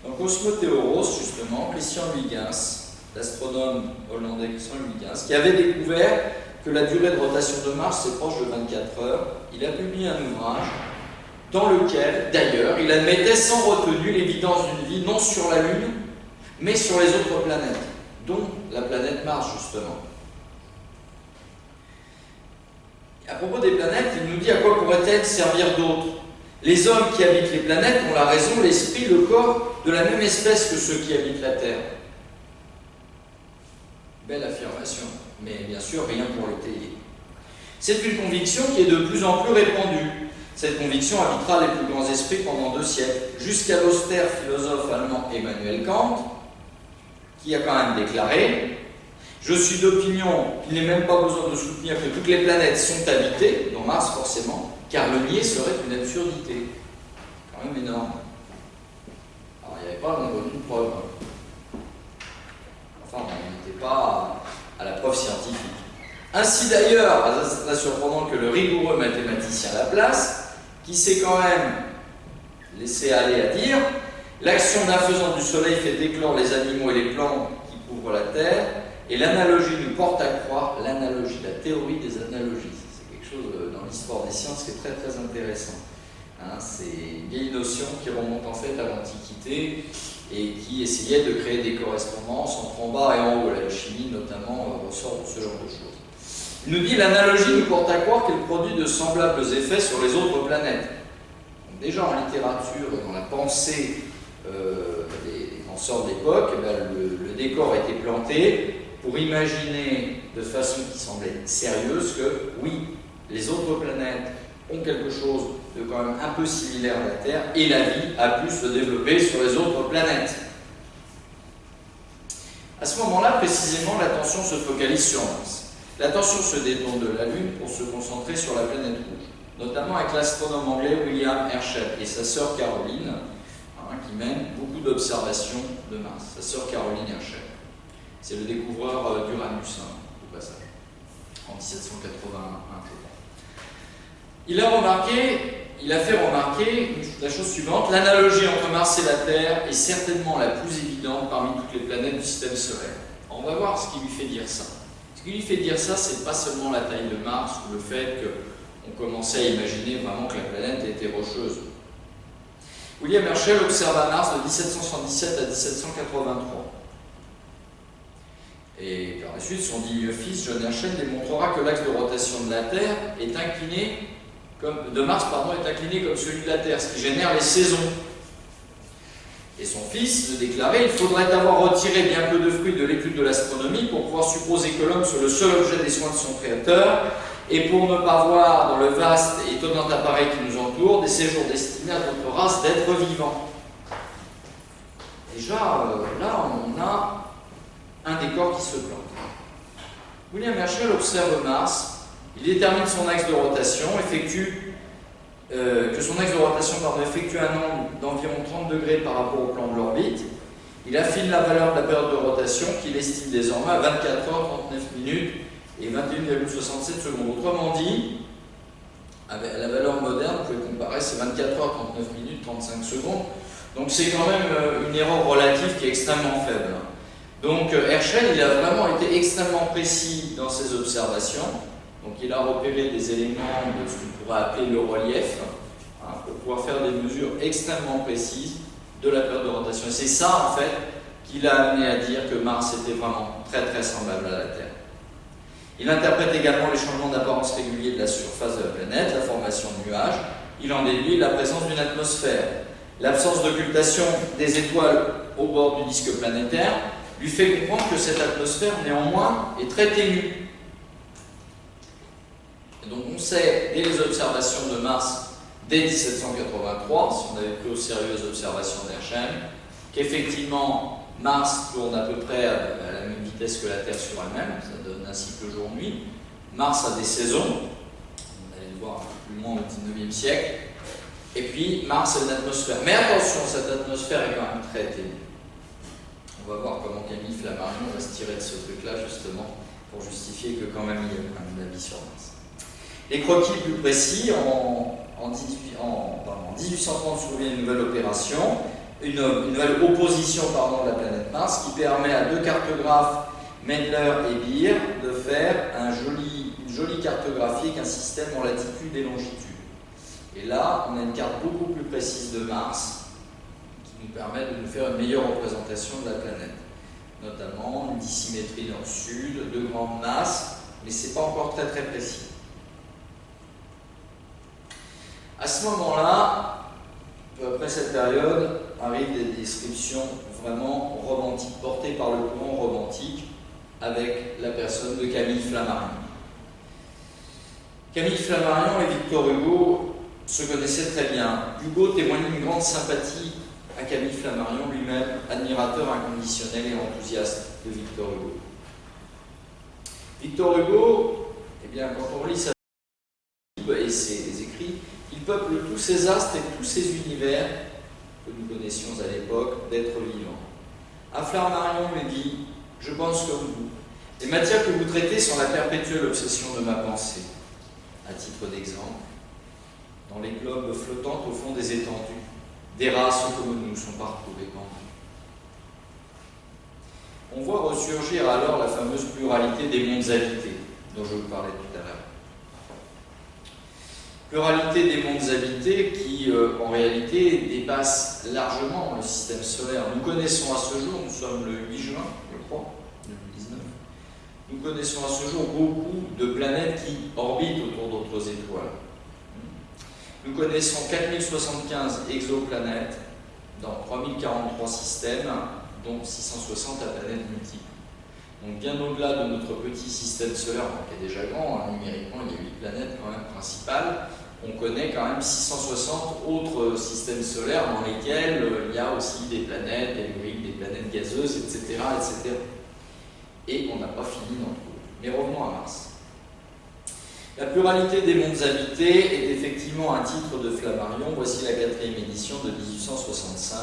Donc Cosmothéoros, justement, Christian Huygens, l'astronome hollandais Christian Huygens, qui avait découvert que la durée de rotation de Mars est proche de 24 heures. Il a publié un ouvrage dans lequel, d'ailleurs, il admettait sans retenue l'évidence d'une vie non sur la Lune, mais sur les autres planètes, dont la planète Mars, justement. À propos des planètes, il nous dit à quoi pourrait-elle servir d'autre Les hommes qui habitent les planètes ont la raison, l'esprit, le corps de la même espèce que ceux qui habitent la Terre. Belle affirmation, mais bien sûr rien pour l'étayer. C'est une conviction qui est de plus en plus répandue. Cette conviction habitera les plus grands esprits pendant deux siècles, jusqu'à l'austère philosophe allemand Emmanuel Kant, qui a quand même déclaré « Je suis d'opinion qu'il n'est même pas besoin de soutenir que toutes les planètes sont habitées, dans Mars forcément, car le nier serait une absurdité. » Quand même énorme. Alors il n'y avait pas de preuves. Enfin, pas à la preuve scientifique. Ainsi d'ailleurs, pas surprenant que le rigoureux mathématicien Laplace, qui s'est quand même laissé aller à dire l'action d'un faisant du soleil fait éclore les animaux et les plantes qui couvrent la Terre, et l'analogie nous porte à croire l'analogie, la théorie des analogies. C'est quelque chose euh, dans l'histoire des sciences qui est très très intéressant. Hein, c'est une vieille notion qui remonte en fait à l'Antiquité et qui essayait de créer des correspondances entre en bas et en haut. La chimie, notamment, euh, ressort de ce genre de choses. Il nous dit l'analogie nous porte à croire qu'elle produit de semblables effets sur les autres planètes. déjà en littérature dans la pensée des, penseurs de l'époque, eh ben, le, le, décor été planté pour imaginer de façon qui semblait sérieuse que oui, les autres planètes ont quelque chose de quand même un peu similaire à la Terre, et la vie a pu se développer sur les autres planètes. À ce moment-là, précisément, l'attention se focalise sur Mars. L'attention se détourne de la Lune pour se concentrer sur la planète rouge, notamment avec l'astronome anglais William Herschel et sa sœur Caroline, mène beaucoup d'observations de Mars, sa sœur Caroline Herschel. C'est le découvreur euh, d'Uranus, hein, au passage, en 1781. Il a remarqué, il a fait remarquer la chose suivante, l'analogie entre Mars et la Terre est certainement la plus évidente parmi toutes les planètes du système solaire. On va voir ce qui lui fait dire ça. Ce qui lui fait dire ça, c'est pas seulement la taille de Mars ou le fait qu'on commençait à imaginer vraiment que la planète était rocheuse. William Herschel observa Mars de 1777 à 1783. Et par la suite, son digne fils, John Herschel, démontrera que l'axe de rotation de la Terre est incliné de Mars est incliné comme celui de la Terre, ce qui génère les saisons. Et son fils le déclarait, il faudrait avoir retiré bien peu de fruits de l'étude de l'astronomie pour pouvoir supposer que l'homme soit le seul objet des soins de son créateur, et pour ne pas voir dans le vaste et étonnant appareil qui nous entoure des séjours destinés à notre race d'êtres vivants. déjà, euh, là, on a un décor qui se plante. William Herschel observe Mars, il détermine son axe de rotation, effectue, euh, que son axe de rotation effectue un angle d'environ 30 degrés par rapport au plan de l'orbite. Il affine la valeur de la période de rotation qu'il estime désormais à 24 heures, 39 minutes et 21,67 secondes. Autrement dit, la valeur moderne, vous pouvez comparer, c'est 24 heures, 39 minutes, 35 secondes. Donc c'est quand même euh, une erreur relative qui est extrêmement faible. Donc euh, Herschel, il a vraiment été extrêmement précis dans ses observations. Donc il a repéré des éléments de ce qu'on pourrait appeler le relief, hein, pour pouvoir faire des mesures extrêmement précises de la période de rotation. Et c'est ça, en fait, qui l'a amené à dire que Mars était vraiment très très semblable à la Terre. Il interprète également les changements d'apparence réguliers de la surface de la planète, la formation de nuages. Il en déduit la présence d'une atmosphère. L'absence d'occultation des étoiles au bord du disque planétaire lui fait comprendre que cette atmosphère, néanmoins, est très ténue. Et donc on sait, dès les observations de Mars, dès 1783, si on avait pris au sérieux les observations d'Herschel, qu'effectivement Mars tourne à peu près à la même vitesse que la Terre sur elle-même, cycle jour-nuit. Mars a des saisons, on allait le voir plus loin au 19e siècle, et puis Mars a une atmosphère. Mais attention, cette atmosphère est quand même très ténue. On va voir comment Camille Flammarion va se tirer de ce truc-là, justement, pour justifier que quand même il y a quand même de la vie sur Mars. Les croquis plus précis, en, en, 1830 survient une nouvelle opération, une, nouvelle opposition pardon, de la planète Mars qui permet à deux cartographes, Mendler et Beer, faire un joli, une jolie cartographie avec un système en latitude et longitude. Et là, on a une carte beaucoup plus précise de Mars, nous permet de nous faire une meilleure représentation de la planète. Notamment une dissymétrie nord-sud, de grandes masses, mais ce n'est pas encore très très précis. À ce moment-là, après cette période, arrivent des descriptions vraiment romantiques, portées par le courant romantique, avec la personne de Camille Flammarion. Camille Flammarion et Victor Hugo se connaissaient très bien. Hugo témoigne une grande sympathie à Camille Flammarion lui-même, admirateur inconditionnel et enthousiaste de Victor Hugo. Victor Hugo, eh bien, quand on lit sa vie et ses écrits, il peuple tous ces astres et tous ces univers que nous connaissions à l'époque d'êtres vivants. À Flammarion lui dit Je pense comme vous. Les matières que vous traitez sont la perpétuelle obsession de ma pensée. À titre d'exemple, dans les globes flottants au fond des étendues, des races comme nous sont partout répandues. On voit ressurgir alors la fameuse pluralité des mondes habités dont je vous parlais tout. Pluralité des mondes habités qui, euh, en réalité, dépasse largement le système solaire. Nous connaissons à ce jour, nous sommes le 8 juin, je crois, 2019, nous connaissons à ce jour beaucoup de planètes qui orbitent autour d'autres étoiles. Nous connaissons 4075 exoplanètes dans 3043 systèmes, dont 660 à planètes multiples. Donc bien au-delà de notre petit système solaire, qui est déjà grand, hein, numériquement il y a 8 planètes quand même principales, on connaît quand même 660 autres systèmes solaires dans lesquels euh, il y a aussi des planètes, des des planètes gazeuses, etc. etc. Et on n'a pas fini d'en trouver. Mais revenons à Mars. La pluralité des mondes habités est effectivement un titre de Flammarion. Voici la quatrième édition de 1865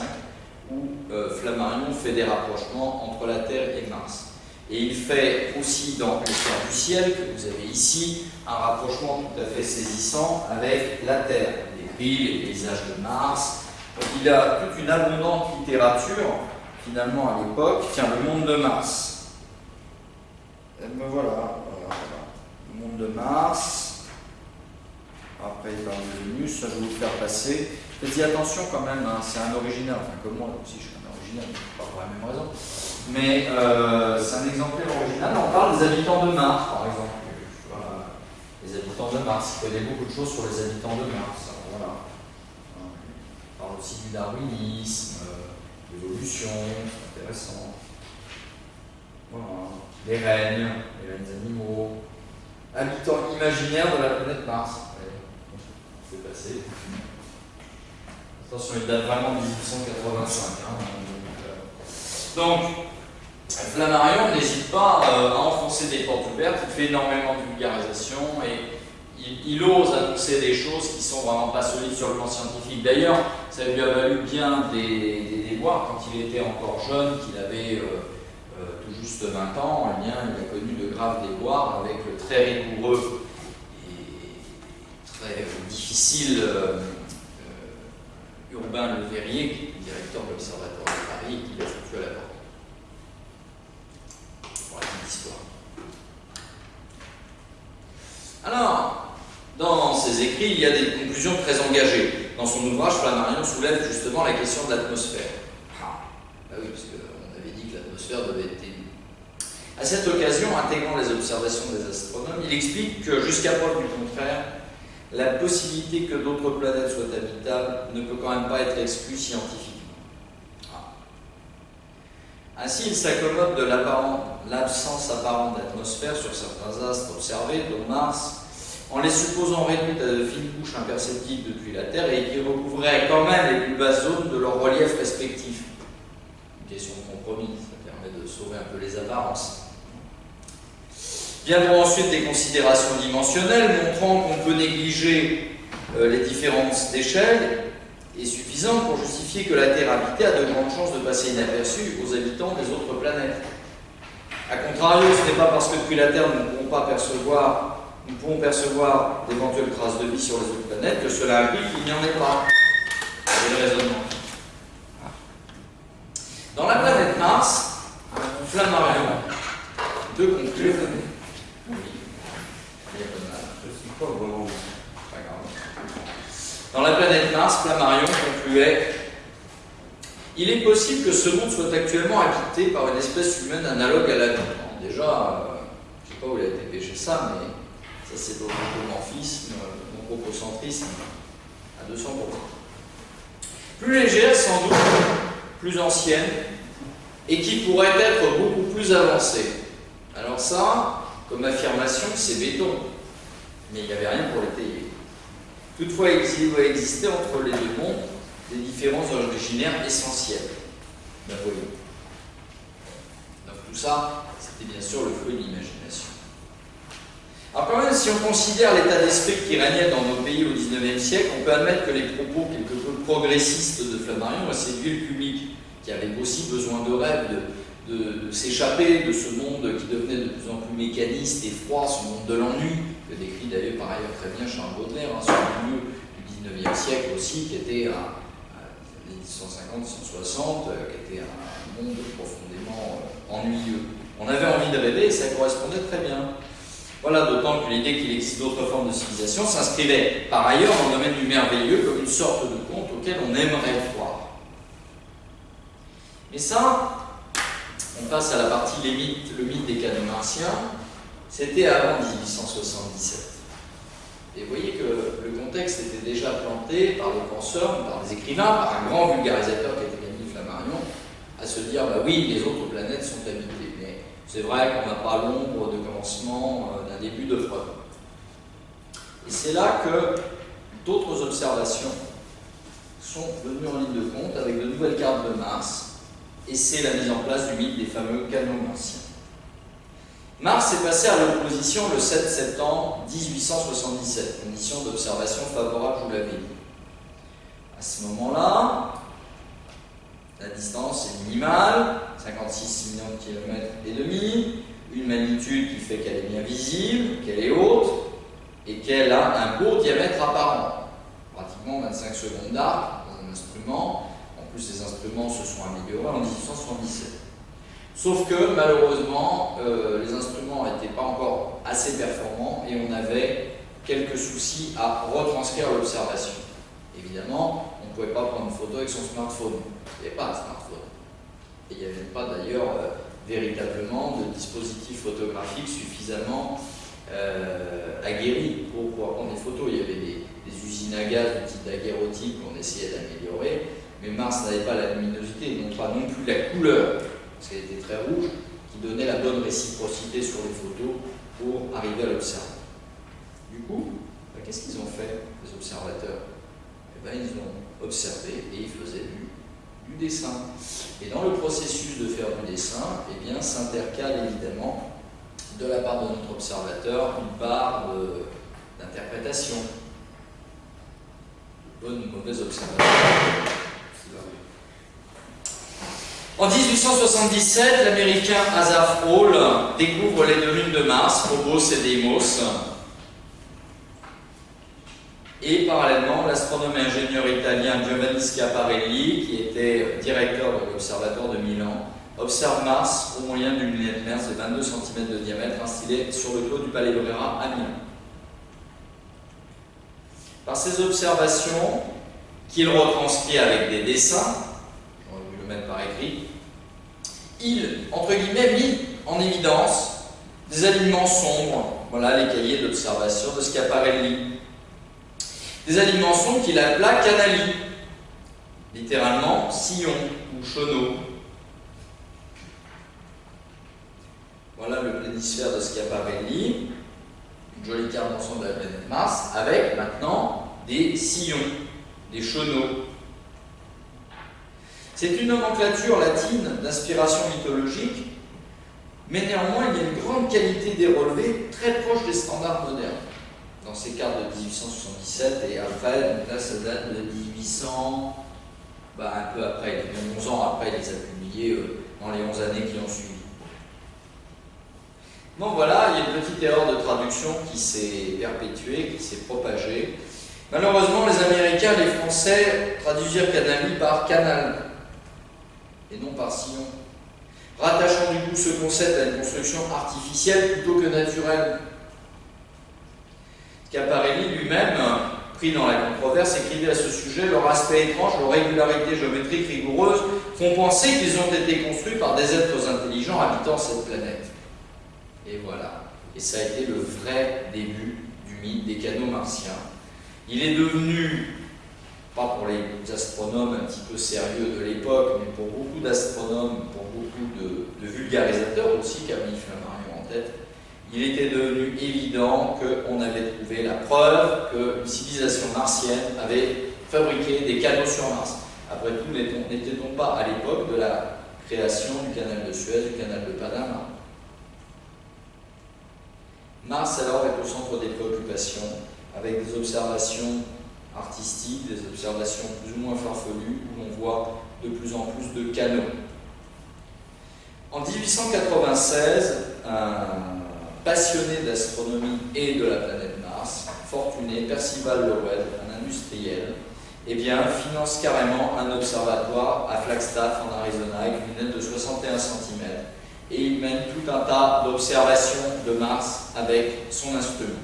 où euh, Flammarion fait des rapprochements entre la Terre et Mars. Et il fait aussi dans l'histoire du ciel, que vous avez ici, un rapprochement tout à fait saisissant avec la Terre. Les prix, les paysages de Mars. Donc il a toute une abondante littérature, finalement à l'époque. Tiens, le monde de Mars. Et ben voilà, voilà monde de Mars. Après, il parle de Vénus, ça je vais vous faire passer. Faites attention quand même, hein, c'est un original, enfin comme moi aussi je suis un original, pas pour la même raison. Mais euh, c'est un exemplaire original, on parle des habitants de Mars par exemple. les habitants de Mars, il connaît beaucoup de choses sur les habitants de Mars. voilà. On parle aussi du darwinisme, de l'évolution, c'est intéressant. Voilà. Les rennes, les rennes animaux, habitant imaginaire de la planète Mars. C'est passé. Attention, il date vraiment de 1885. Hein, Donc, Flammarion n'hésite pas euh, à enfoncer des portes ouvertes, il fait énormément de vulgarisation et il, ose annoncer des choses qui sont vraiment pas solides sur le plan scientifique. D'ailleurs, ça lui a valu bien des, déboires quand il était encore jeune, qu'il avait euh, euh, tout juste 20 ans, eh bien, il a connu de graves déboires avec le très rigoureux et très difficile Urbain Le Verrier, qui est directeur de l'Observatoire de Paris, qui l'a porte. Alors, dans ses écrits, il y a des conclusions très engagées. Dans son ouvrage, Flammarion soulève justement la question de l'atmosphère. Ah, bah oui, parce qu'on avait dit que l'atmosphère devait être élue. À cette occasion, intégrant les observations des astronomes, il explique que, jusqu'à preuve du contraire, la possibilité que d'autres planètes soient habitables ne peut quand même pas être exclue scientifiquement. Ainsi, il s'accommode de l'absence apparente d'atmosphère sur certains astres observés, dont Mars, en les supposant réduites à de fines couches imperceptibles depuis la Terre et qui recouvriraient quand même les plus basses zones de leur relief respectif. Une question de compromis, ça permet de sauver un peu les apparences. Viendront ensuite des considérations dimensionnelles montrant qu'on peut négliger euh, les différences d'échelle est suffisant pour justifier que la Terre habitée a de grandes chances de passer inaperçue aux habitants des autres planètes. A contrario, ce n'est pas parce que depuis la Terre nous ne pouvons pas percevoir, nous pouvons percevoir d'éventuelles traces de vie sur les autres planètes que cela implique qu'il n'y en ait pas. Dans la planète Mars, Flammarion, de conclure dans la planète Mars, Flammarion concluait Il est possible que ce monde soit actuellement habité par une espèce humaine analogue à la nôtre. Déjà, euh, je ne sais pas où il a été pêché ça, mais ça c'est l'anthropomorphisme, l'anthropocentrisme à 200%. Plus légère, sans doute, plus ancienne, et qui pourrait être beaucoup plus avancée. Alors ça, comme affirmation, c'est béton mais il n'y avait rien pour l'étayer. Toutefois, il doit exister entre les deux mondes des différences originaires essentielles voyou. Donc tout ça, c'était bien sûr le fruit de l'imagination. Alors quand même, si on considère l'état d'esprit qui régnait dans nos pays au XIXe siècle, on peut admettre que les propos quelque peu progressistes de Flammarion a séduit le public, qui avait aussi besoin de rêves, de, de s'échapper de ce monde qui devenait de plus en plus mécaniste et froid, ce monde de l'ennui, que décrit d'ailleurs par ailleurs très bien Charles Baudelaire, hein, sur le milieu du 19e siècle aussi, qui était à, les 1850-1860, qui était un monde profondément euh, ennuyeux. On avait envie de rêver et ça correspondait très bien. Voilà, d'autant que l'idée qu'il existe d'autres formes de civilisation s'inscrivait par ailleurs dans le domaine du merveilleux comme une sorte de conte auquel on aimerait croire. Mais ça, on passe à la partie les mythes, le mythe des canons martiens. C'était avant 1877. Et vous voyez que le contexte était déjà planté par les penseurs, par les écrivains, par un grand vulgarisateur qui était Camille Flammarion, à se dire, bah oui, les autres planètes sont habitées. Mais c'est vrai qu'on n'a pas l'ombre de commencement euh, d'un début de preuve. Et c'est là que d'autres observations sont venues en ligne de compte avec de nouvelles cartes de Mars, et c'est la mise en place du mythe des fameux canons martiens. Mars est passé à l'opposition le 7 septembre 1877, condition d'observation favorable, je vous l'avais dit. À ce moment-là, la distance est minimale, 56 millions de kilomètres et demi, une magnitude qui fait qu'elle est bien visible, qu'elle est haute, et qu'elle a un beau diamètre apparent, pratiquement 25 secondes d'arc dans un instrument. En plus, les instruments se sont améliorés en 1877. Sauf que malheureusement, euh, les instruments n'étaient pas encore assez performants et on avait quelques soucis à retranscrire l'observation. Évidemment, on ne pouvait pas prendre une photo avec son smartphone. Il n'y avait pas de smartphone. Et il n'y avait pas d'ailleurs euh, véritablement de dispositif photographique suffisamment euh, aguerri pour pouvoir prendre des photos. Il y avait des, usines à gaz du type daguerreotype qu'on essayait d'améliorer, mais Mars n'avait pas la luminosité, non pas non plus la couleur parce qu'elle était très rouge, qui donnait la bonne réciprocité sur les photos pour arriver à l'observer. Du coup, bah, qu'est-ce qu'ils ont fait, les observateurs? Eh ben, Ils ont observé et ils faisaient du dessin. Et dans le processus de faire du dessin, eh bien, s'intercale évidemment de la part de notre observateur une part d'interprétation. Bonne ou mauvaise observation. En 1877, l'américain Asaph Hall découvre les deux lunes de Mars, Phobos et Deimos. Et parallèlement, l'astronome et ingénieur italien Giovanni Schiaparelli, qui était directeur de l'Observatoire de Milan, observe Mars au moyen d'une lunette Merz de 22 cm de diamètre installée sur le toit du Palais Brera à Milan. Par ces observations, qu'il retranscrit avec des dessins, par écrit, il, entre guillemets, mit en évidence des aliments sombres, voilà les cahiers d'observation de Schiaparelli. Des aliments sombres qu'il appela canali, littéralement sillon ou chenot. Voilà le planisphère de Schiaparelli, une jolie carte d'ensemble de la planète Mars, avec maintenant des sillons, des chenaux. C'est une nomenclature latine d'inspiration mythologique, mais néanmoins il y a une grande qualité des relevés très proche des standards modernes. Dans ces cartes de 1877 et après, donc là ça date de 1800, bah, un peu après, 11 ans après, il les a publiés euh, dans les 11 années qui ont suivi. Bon voilà, il y a une petite erreur de traduction qui s'est perpétuée, qui s'est propagée. Malheureusement, les Américains, les Français traduisirent canali par canal et non par sillon. Rattachant du coup ce concept à une construction artificielle plutôt que naturelle. Caparelli lui-même, pris dans la controverse, écrivait à ce sujet Leur aspect étrange, leur régularité géométrique rigoureuse font penser qu'ils ont été construits par des êtres intelligents habitant cette planète. Et voilà. Et ça a été le vrai début du mythe des canaux martiens. Il est devenu, pas pour les astronomes un petit peu sérieux de l'époque, mais pour beaucoup d'astronomes, pour beaucoup de, vulgarisateurs aussi, Camille Flammarion en tête, il était devenu évident qu'on avait trouvé la preuve qu'une civilisation martienne avait fabriqué des canaux sur Mars. Après tout, n'était-on pas à l'époque de la création du canal de Suez, du canal de Panama Mars alors est au centre des préoccupations, avec des observations artistiques, des observations plus ou moins farfelues, où l'on voit de plus en plus de canaux. En 1896, un passionné d'astronomie et de la planète Mars, fortuné, Percival Lowell, un industriel, eh finance carrément un observatoire à Flagstaff en Arizona avec une lunette de 61 cm et il mène tout un tas d'observations de Mars avec son instrument.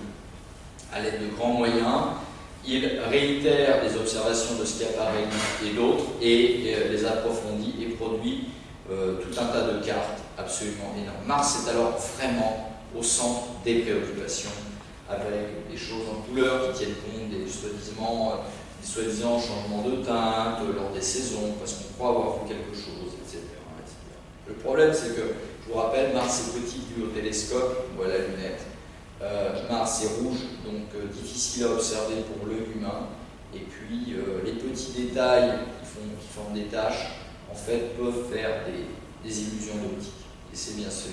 À l'aide de grands moyens, il réitère les observations de Schiaparelli et d'autres et euh, les approfondit et produit euh, tout un tas de cartes absolument énormes. Mars est alors vraiment au centre des préoccupations avec des choses en couleur qui tiennent compte des soi-disant euh, changements de teinte lors des saisons parce qu'on croit avoir vu quelque chose, etc. Le problème c'est que je vous rappelle, Mars est petit vu au télescope, voit la lunette. Euh, Mars est rouge, donc euh, difficile à observer pour l'œil humain. Et puis euh, les petits détails qui, forment des taches, en fait, peuvent faire des, illusions d'optique. Et c'est bien ce,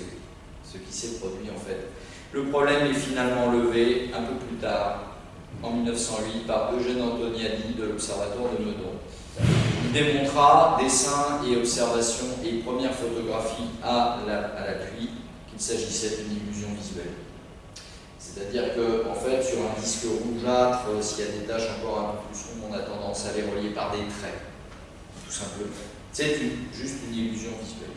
ce qui s'est produit en fait. Le problème est finalement levé un peu plus tard, en 1908, par Eugène Antoniadi de l'Observatoire de Meudon. Il démontra, dessins et observations et premières photographies à la, pluie, qu'il s'agissait d'une illusion visuelle. C'est-à-dire qu'en en fait, sur un disque rougeâtre, s'il y a des taches encore un peu plus sombres, on a tendance à les relier par des traits, tout simplement. C'est juste une illusion visuelle.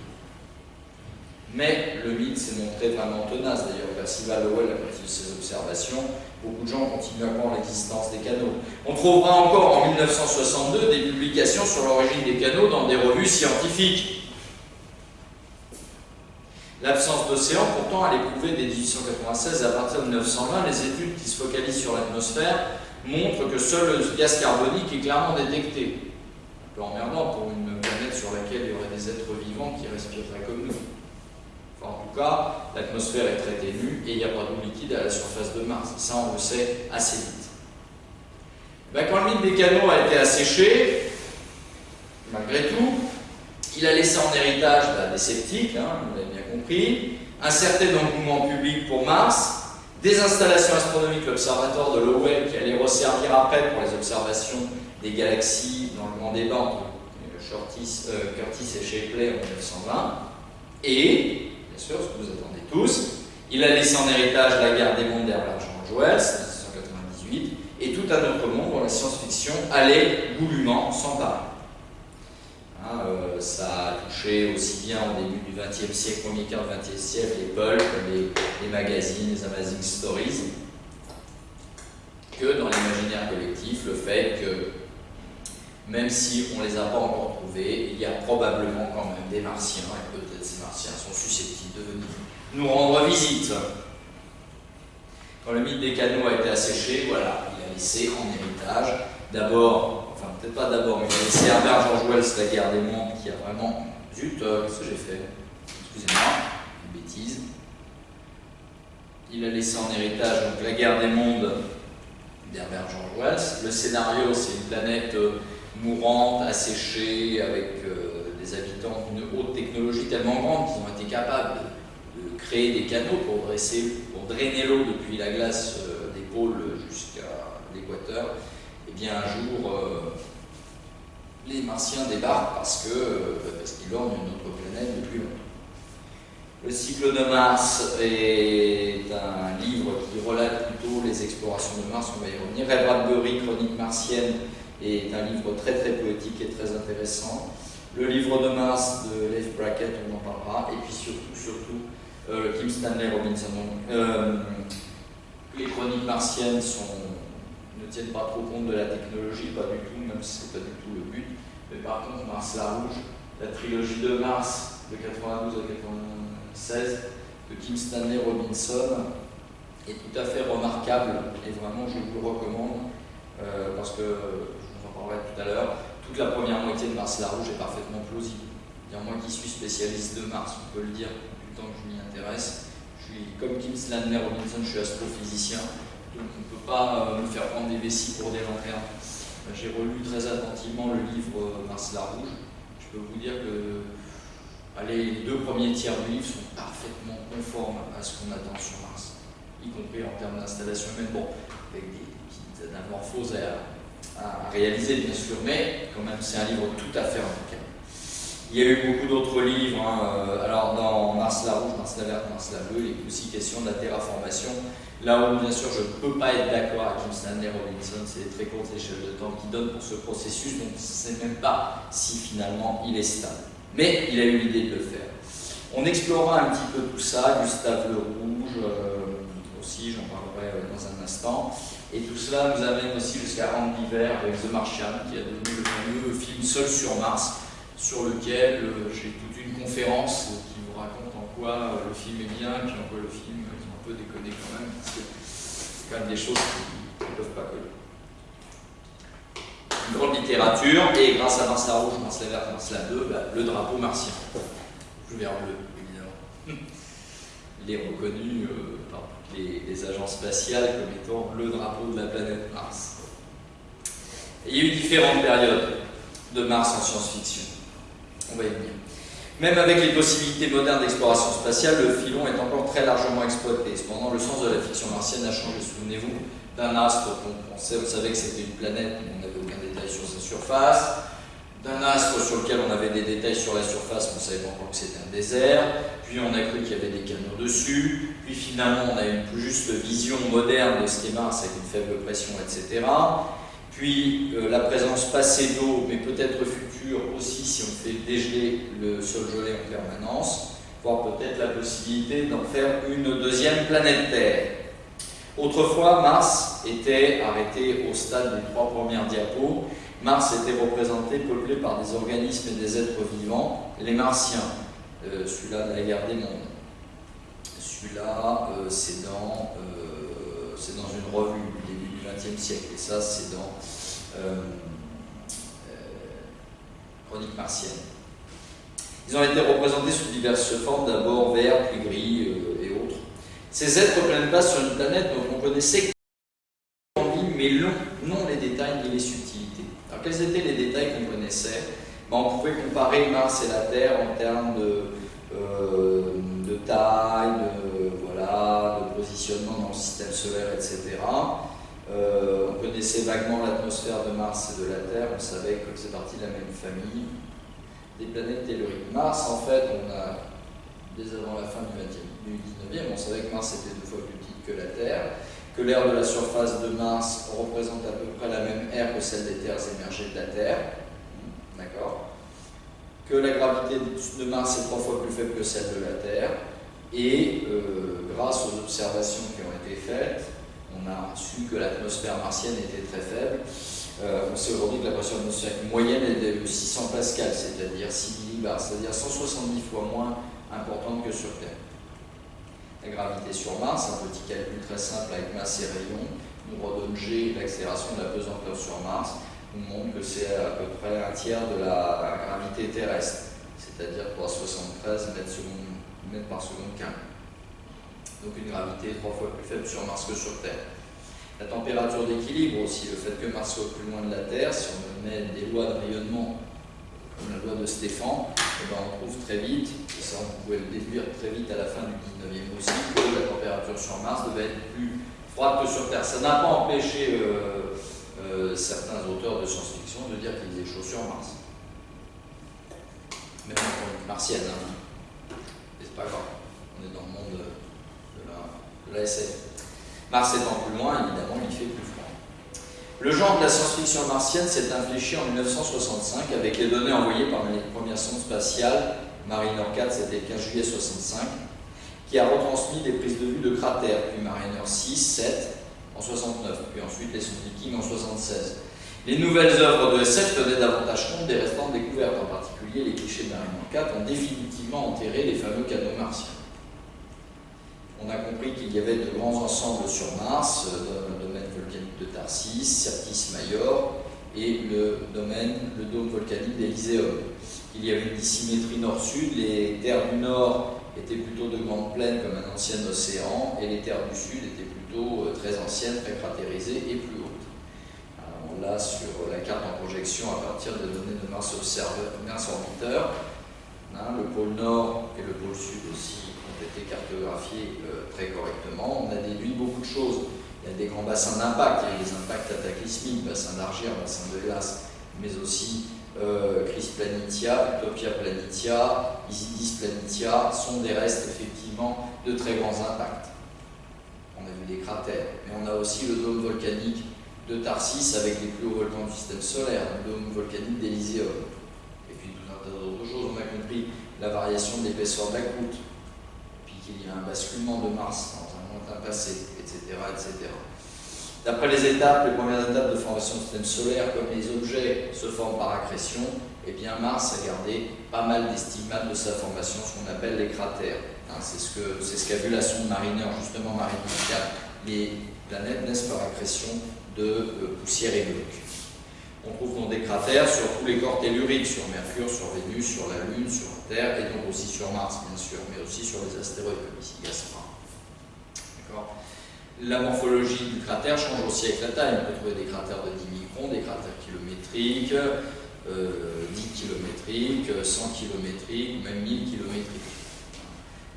Mais le mythe s'est montré vraiment tenace. D'ailleurs, Percival Lowell, partir de ses observations, beaucoup de gens continuent à croire l'existence des canaux. On trouvera encore en 1962 des publications sur l'origine des canaux dans des revues scientifiques. L'absence d'océan, pourtant, elle est prouvée dès 1896 et à partir de 1920, les études qui se focalisent sur l'atmosphère montrent que seul le gaz carbonique est clairement détecté. Un peu emmerdant pour une planète sur laquelle il y aurait des êtres vivants qui respireraient comme nous en tout cas, l'atmosphère est très ténue et il n'y a pas d'eau liquide à la surface de Mars. Ça, on le sait assez vite. Ben, quand le mythe des canaux a été asséché, malgré tout. Il a laissé en héritage bah, des sceptiques, hein, compris, un certain engouement public pour Mars, des installations astronomiques, l'observatoire de Lowell qui allait resservir après pour les observations des galaxies dans le grand débat entre Curtis, euh, Curtis et Shapley en 1920, et, bien sûr, ce que vous attendez tous, il a laissé en héritage la guerre des mondes d'Herbert George Wells, 1998, et tout un autre monde dont la science-fiction allait goulûment s'emparer. Hein, euh, ça a touché aussi bien au début du XXe siècle, premier quart du XXe siècle, les pulps, les, magazines, les Amazing Stories, que dans l'imaginaire collectif, le fait que même si on ne les a pas encore trouvés, il y a probablement quand même des martiens, et peut-être ces martiens sont susceptibles de venir nous rendre visite. Quand le mythe des canaux a été asséché, voilà, il a laissé en héritage d'abord, peut-être pas d'abord, mais laissé Herbert George Wells la guerre des mondes qui a vraiment. Zut, euh, qu'est-ce que j'ai fait? Excusez-moi, une bêtise. Il a laissé en héritage donc, la guerre des mondes d'Herbert George Wells. Le scénario, c'est une planète euh, mourante, asséchée, avec euh, des habitants d'une haute technologie tellement grande qu'ils ont été capables de, créer des canaux pour, dresser, pour drainer l'eau depuis la glace euh, des pôles jusqu'à l'équateur. Bien un jour, euh, les Martiens débarquent parce qu'ils parce qu'ils ornent une autre planète depuis longtemps. Le cycle de Mars est un livre qui relate plutôt les explorations de Mars, on va y revenir. Ray Bradbury, Chronique martienne, est un livre très très poétique et très intéressant. Le livre de Mars de Leif Brackett, on en parlera, et puis surtout, surtout euh, Kim Stanley Robinson. Euh, les chroniques martiennes sont, ne tiennent pas trop compte de la technologie, pas du tout, même si c'est pas du tout le but. Mais par contre, Mars la Rouge, la trilogie de Mars de 92 à 96 de Kim Stanley Robinson est tout à fait remarquable et vraiment je vous le recommande euh, parce que tout à l'heure, toute la première moitié de Mars la Rouge est parfaitement plausible. moi qui suis spécialiste de Mars, on peut le dire le temps que je m'y intéresse, je suis comme Kim Slandner Robinson, je suis astrophysicien, donc pas euh, me faire prendre des vessies pour des lanternes. Euh, j'ai relu très attentivement le livre euh, Mars la Rouge. Je peux vous dire que les deux premiers tiers du livre sont parfaitement conformes à ce qu'on attend sur Mars, y compris en termes d'installation humaine, bon, avec des, petites anamorphoses à, réaliser, bien sûr, mais quand même, c'est un livre tout à fait remarquable. Il y a eu beaucoup d'autres livres. Hein, euh, alors, dans Mars la rouge, Mars la verte, Mars la bleue, il est aussi question de la terraformation. Là où, bien sûr, je ne peux pas être d'accord avec Jim Stanley Robinson, c'est les très courtes échelles de temps qui donnent pour ce processus, donc je ne sais même pas si finalement il est stable. Mais il a eu l'idée de le faire. On explorera un petit peu tout ça, Gustave Le Rouge euh, aussi, j'en parlerai euh, dans un instant. Et tout cela nous amène aussi jusqu'à Andy Weir avec The Martian, qui a devenu le fameux film Seul sur Mars, sur lequel euh, j'ai toute une conférence qui vous raconte en quoi euh, le film est bien, puis en quoi le film peu déconné quand même, parce que c'est quand même des choses qui ne peuvent pas coller. Une grande littérature, et grâce à Mars la Rouge, Mars Verte, Mars la Bleue, bah, le drapeau martien. Je vais bleu, évidemment. Il est reconnu euh, par les, agences spatiales comme étant le drapeau de la planète Mars. il y a eu différentes périodes de Mars en science-fiction. On va y venir. Même avec les possibilités modernes d'exploration spatiale, le filon est encore très largement exploité. Cependant, le sens de la fiction martienne a changé. Souvenez-vous d'un astre qu'on pensait, on savait que c'était une planète, mais on n'avait aucun détail sur sa surface d'un astre sur lequel on avait des détails sur la surface, on ne savait pas encore que c'était un désert, puis on a cru qu'il y avait des canaux dessus, puis finalement on a une plus juste vision moderne de ce qui est Mars avec une faible pression, etc. Puis euh, la présence passée d'eau, mais peut-être future aussi si on fait dégeler le sol gelé en permanence, voire peut-être la possibilité d'en faire une deuxième planète Terre. Autrefois, Mars était arrêté au stade des trois premières diapos, Mars était représenté, peuplé par des organismes et des êtres vivants, les Martiens, euh, celui-là de la guerre des mondes. Celui-là, euh, c'est dans, dans une revue XXe siècle, et ça, c'est dans Chronique martienne. Ils ont été représentés sous diverses formes, d'abord vert, puis gris et autres. Ces êtres prennent place sur une planète dont on connaissait mais non, non les détails ni les subtilités. Alors quels étaient les détails qu'on connaissait? Ben, on pouvait comparer Mars et la Terre en termes de, euh, de taille, de, voilà, de positionnement dans le système solaire, etc. Euh, on connaissait vaguement l'atmosphère de Mars et de la Terre, on savait que c'est parti de la même famille des planètes telluriques. Mars, en fait, on a, dès avant la fin du, 19e, on savait que Mars était deux fois plus petite que la Terre, que l'air de la surface de Mars représente à peu près la même air que celle des terres émergées de la Terre. D'accord Que la gravité de Mars est trois fois plus faible que celle de la Terre. Et euh, grâce aux observations qui ont été faites, on a su que l'atmosphère martienne était très faible. Euh, on sait aujourd'hui que la pression atmosphérique moyenne est de 600 pascal, c'est-à-dire 6 millibars, c'est-à-dire 170 fois moins importante que sur Terre. La gravité sur Mars, un petit calcul très simple avec masse et rayon, nous redonne G, l'accélération de la pesanteur sur Mars, nous montre que c'est à peu près un tiers de la gravité terrestre, c'est-à-dire 373 mètres, mètres par seconde carré. Donc une gravité trois fois plus faible sur Mars que sur Terre. La température d'équilibre aussi, le fait que Mars soit plus loin de la Terre, si on met des lois de rayonnement, comme la loi de Stéphane, eh ben on trouve très vite, et ça on pouvait le déduire très vite à la fin du 19e aussi, que la température sur Mars devait être plus froide que sur Terre. Ça n'a pas empêché euh, euh, certains auteurs de science-fiction de dire qu'il faisait chaud sur Mars. Même en martienne, hein. C'est pas grave, on est dans le monde de la, SF. Mars étant plus loin, évidemment, il fait plus froid. Le genre de la science-fiction martienne s'est infléchi en 1965 avec les données envoyées par les premières sondes spatiales. Mariner 4, c'était le 15 juillet 65, qui a retransmis des prises de vue de cratères, puis Mariner 6, 7 en 69, puis ensuite les sondes Viking en 76. Les nouvelles œuvres de SF tenaient davantage compte des restantes découvertes, en particulier les clichés de Mariner 4 ont définitivement enterré les fameux canaux martiens on a compris qu'il y avait de grands ensembles sur Mars, euh, dans le domaine volcanique de Tarsis, Certis Major, et le domaine, le dôme volcanique d'Elyséum. Il y avait une dissymétrie nord-sud, les terres du nord étaient plutôt de grandes plaines comme un ancien océan, et les terres du sud étaient plutôt euh, très anciennes, très cratérisées et plus hautes. l'a sur la carte en projection à partir des données de Mars, Mars Orbiteur. Hein, le pôle nord et le pôle sud aussi été cartographiés euh, très correctement. On a déduit beaucoup de choses. Il y a des grands bassins d'impact, il y a des impacts cataclysmiques, bassin d'Argère, bassin de glace, mais aussi euh, Chris Planitia, Utopia Planitia, Isidis Planitia sont des restes effectivement de très grands impacts. On a vu des cratères, mais on a aussi le dôme volcanique de Tarsis avec les plus hauts volcans du système solaire, le dôme volcanique d'Elyséum. Et puis tout un tas d'autres choses. On a compris la variation de l'épaisseur de qu'il y a un basculement de Mars dans un lointain passé, etc. D'après les étapes, les premières étapes de formation du système solaire, comme les objets se forment par accrétion, eh bien Mars a gardé pas mal des stigmates de sa formation, ce qu'on appelle les cratères. Hein, c'est ce qu'a ce vu la sonde Mariner, justement Mariner 4. Les planètes naissent par accrétion de euh, poussière et de on trouve dans des cratères sur tous les corps telluriques, sur Mercure, sur Vénus, sur la Lune, sur Terre, et donc aussi sur Mars, bien sûr, mais aussi sur les astéroïdes, comme ici Gaspard. La morphologie du cratère change aussi avec la taille. On peut trouver des cratères de 10 microns, des cratères kilométriques, 10 euh, kilométriques, 100 kilométriques, même 1000 kilométriques.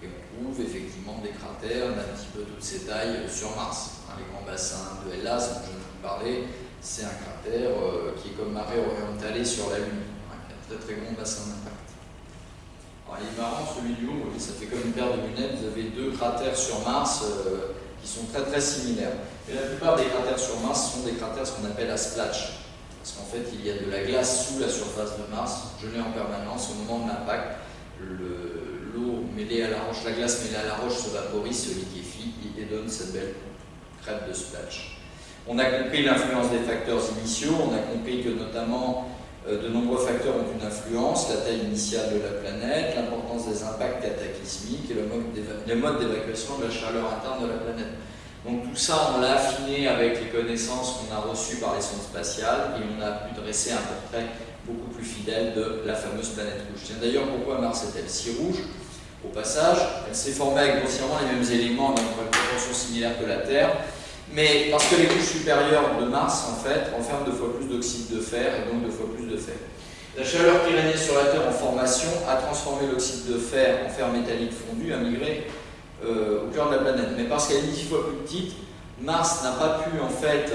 Et on trouve effectivement des cratères d'un petit peu toutes ces tailles sur Mars. les grands bassins de Hellas, dont je viens de vous parler, c'est un cratère euh, qui est comme marée orientale sur la Lune, un très très grand bassin d'impact. Alors il est marrant celui du haut, ça fait comme une paire de lunettes, vous avez deux cratères sur Mars euh, qui sont très très similaires. Et la plupart des cratères sur Mars sont des cratères ce qu'on appelle à splatch, parce qu'en fait il y a de la glace sous la surface de Mars, gelée en permanence au moment de l'impact, l'eau mêlée à la roche, la glace mêlée à la roche se vaporise, se liquéfie et donne cette belle crête de splatch. On a compris l'influence des facteurs initiaux, on a compris que notamment euh, de nombreux facteurs ont une influence, la taille initiale de la planète, l'importance des impacts cataclysmiques et le mode d'évacuation de la chaleur interne de la planète. Donc tout ça, on l'a affiné avec les connaissances qu'on a reçues par les sondes spatiales et on a pu dresser un portrait beaucoup plus fidèle de la fameuse planète rouge. D'ailleurs pourquoi Mars est-elle si rouge? Au passage, elle s'est formée avec grossièrement les mêmes éléments dans une proportion similaire que la Terre, mais parce que les couches supérieures de Mars, en fait, renferment deux fois plus d'oxyde de fer et donc deux fois plus de fer. La chaleur qui régnait sur la Terre en formation a transformé l'oxyde de fer en fer métallique fondu, a migré euh, au cœur de la planète. Mais parce qu'elle est dix fois plus petite, Mars n'a pas pu en fait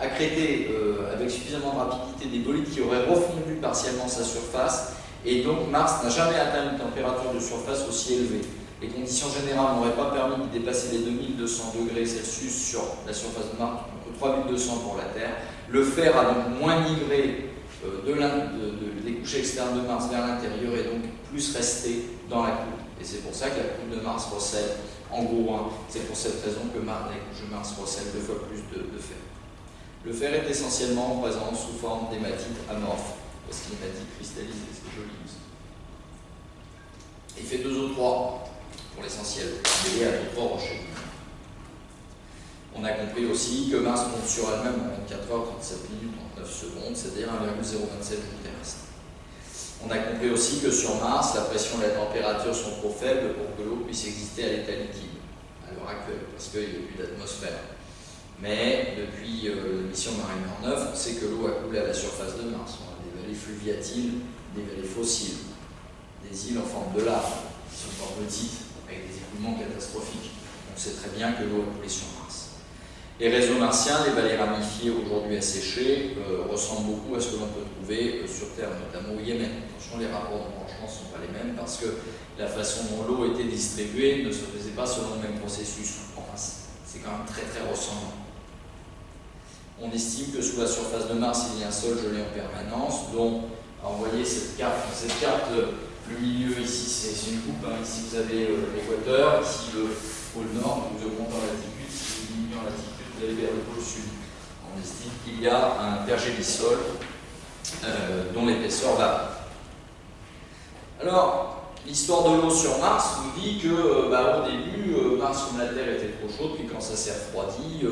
accréter euh, avec suffisamment de rapidité des bolides qui auraient refondu partiellement sa surface, et donc Mars n'a jamais atteint une température de surface aussi élevée. Les conditions générales n'auraient pas permis de dépasser les 2200 degrés Celsius sur la surface de Mars, contre 3200 pour la Terre. Le fer a donc moins migré euh, de, des couches externes de Mars vers l'intérieur et donc plus resté dans la couche. Et c'est pour ça que la couche de Mars recèle en gros 1. C'est pour cette raison que Mars, les couches de Mars recèlent deux fois plus de, fer. Le fer est essentiellement présent sous forme d'hématite amorphe, parce que l'hématite cristallise, c'est joli. Il fait 2O3 pour l'essentiel, est à 3 rochers. On a compris aussi que Mars monte sur elle-même en 24 heures, 37 minutes, 39 secondes, c'est-à-dire 1,027 terrestre. On a compris aussi que sur Mars, la pression et la température sont trop faibles pour que l'eau puisse exister à l'état liquide, à l'heure actuelle, parce qu'il n'y a plus d'atmosphère. Mais depuis euh, la mission Mariner 9, on sait que l'eau a coulé à la surface de Mars. On a des vallées fluviatiles, des vallées fossiles, des îles en forme de lave, qui sont fort petites, catastrophiques. On sait très bien que l'eau a sur Mars. Les réseaux martiens, les vallées ramifiées aujourd'hui asséchées, euh, ressemblent beaucoup à ce que l'on peut trouver euh, sur Terre, notamment au Yémen. Attention, les rapports de branchement ne sont pas les mêmes parce que la façon dont l'eau était distribuée ne se faisait pas selon le même processus. Enfin, c'est quand même très très ressemblant. On estime que sous la surface de Mars, il y a un sol gelé en permanence, dont, alors vous voyez cette carte, le milieu ici c'est une coupe, ici vous avez euh, l'équateur, ici le pôle nord, vous augmentez en latitude, si vous diminuez en latitude, vous allez vers le pôle sud. On estime qu'il y a un pergélisol euh, dont l'épaisseur va. Alors, l'histoire de l'eau sur Mars nous dit que, euh, bah, au début, Mars comme la Terre était trop chaude, puis quand ça s'est refroidi,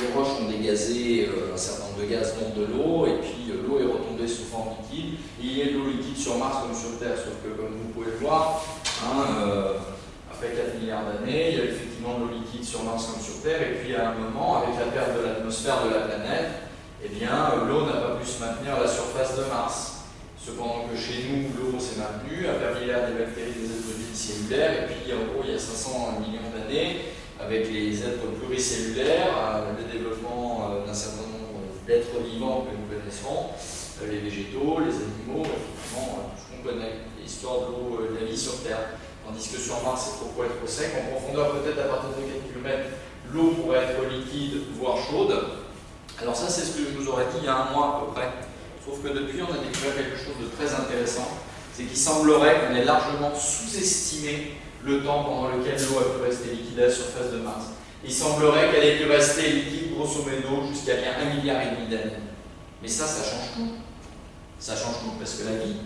les roches ont dégazé euh, un certain nombre de gaz, dont de l'eau, et puis euh, l'eau est retombée sous forme liquide. Il y a de l'eau liquide sur Mars comme sur Terre, sauf que comme vous pouvez le voir, hein, euh, après 4 milliards d'années, il y a effectivement de l'eau liquide sur Mars comme sur Terre, et puis à un moment, avec la perte de l'atmosphère de la planète, eh bien, l'eau n'a pas pu se maintenir à la surface de Mars. Cependant que chez nous, l'eau s'est maintenue, permis l'air des bactéries, des êtres cellulaires, et puis en gros, il y a 500 millions d'années, avec les êtres pluricellulaires, euh, le développement euh, d'un certain nombre d'êtres vivants que nous connaissons, euh, les végétaux, les animaux, effectivement, tout ce qu'on connaît, l'histoire de l'eau, de la vie sur Terre. Tandis que sur Mars, c'est trop être sec. En profondeur, peut-être à partir de 4 km, l'eau pourrait être liquide, voire chaude. Alors ça, c'est ce que je vous aurais dit il y a un mois à peu près. Sauf que depuis, on a découvert quelque chose de très intéressant. C'est qu'il semblerait qu'on ait largement sous-estimé le temps pendant lequel l'eau a pu rester liquide à la surface de Mars. Il semblerait qu'elle ait pu rester liquide grosso modo jusqu'à bien un milliard et demi d'années. Mais ça, ça change tout. Ça change tout parce que la vie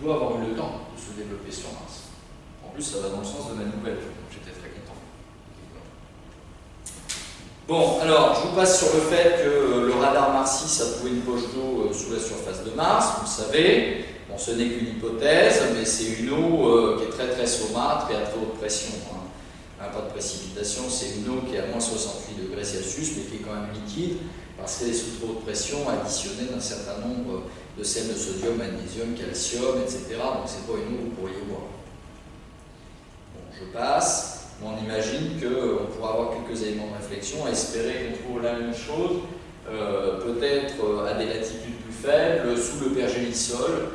doit avoir eu le temps de se développer sur Mars. En plus, ça va dans le sens de ma nouvelle, j'étais très content. Bon, alors, je vous passe sur le fait que le radar Marsis a trouvé une poche d'eau euh, sous la surface de Mars, vous le savez. Ce n'est qu'une hypothèse, mais c'est une eau euh, qui est très très saumâtre et à très haute pression. Hein. Pas de précipitation, c'est une eau qui est à moins 68 degrés Celsius, mais qui est quand même liquide, parce qu'elle est sous trop haute pression, additionnée d'un certain nombre de sels de sodium, magnésium, calcium, etc. Donc c'est pas une eau que vous pourriez boire. Bon, je passe. On imagine qu'on pourra avoir quelques éléments de réflexion, espérer qu'on trouve la même chose, euh, peut-être euh, à des latitudes plus faibles, sous le pergélisol,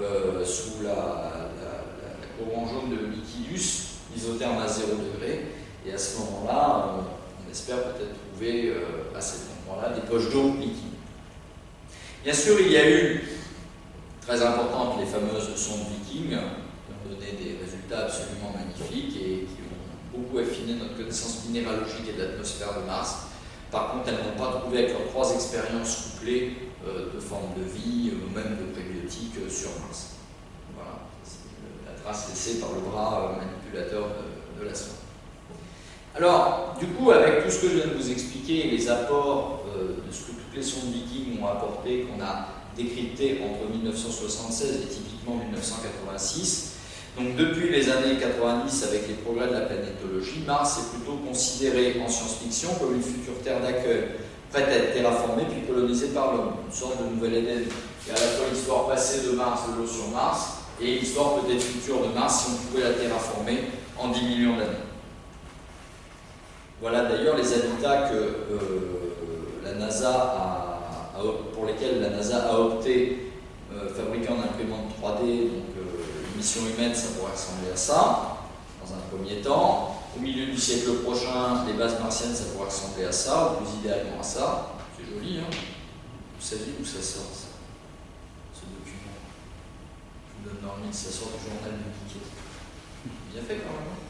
euh, sous la, la, jaune de Liquidus, isotherme à 0 degré. Et à ce moment-là, on, espère peut-être trouver euh, à cet endroit-là des poches d'eau liquides. Bien sûr, il y a eu, très importantes, les fameuses sondes Viking, qui ont donné des résultats absolument magnifiques et qui ont beaucoup affiné notre connaissance minéralogique et de l'atmosphère de Mars. Par contre, elles n'ont pas trouvé avec leurs trois expériences couplées euh, de forme de vie ou même de prébiotiques euh, sur Mars. Voilà, la trace laissée par le bras euh, manipulateur de, la sonde. Alors, du coup, avec tout ce que je viens de vous expliquer, les apports de ce que toutes les sondes Vikings ont apporté, qu'on a décrypté entre 1976 et typiquement 1986, donc depuis les années 90, avec les progrès de la planétologie, Mars est plutôt considéré en science-fiction comme une future terre d'accueil prête à être terraformée puis colonisée par l'homme, une sorte de nouvelle Éden. A à la fois l'histoire passée de Mars, de l'eau sur Mars, et l'histoire peut-être future de Mars si on pouvait la terraformer en 10 millions d'années. Voilà d'ailleurs les habitats que euh, la NASA a, pour lesquels la NASA a opté, euh, fabriquer en imprimante 3D, donc euh, une mission humaine, ça pourrait ressembler à ça, dans un premier temps. Au milieu du siècle prochain, les bases martiennes, ça pourrait ressembler à ça, ou plus idéalement à ça. C'est joli, hein Vous savez où ça sort, Ce document. Le ça sort du journal de Piquet. Bien fait quand même. Hein.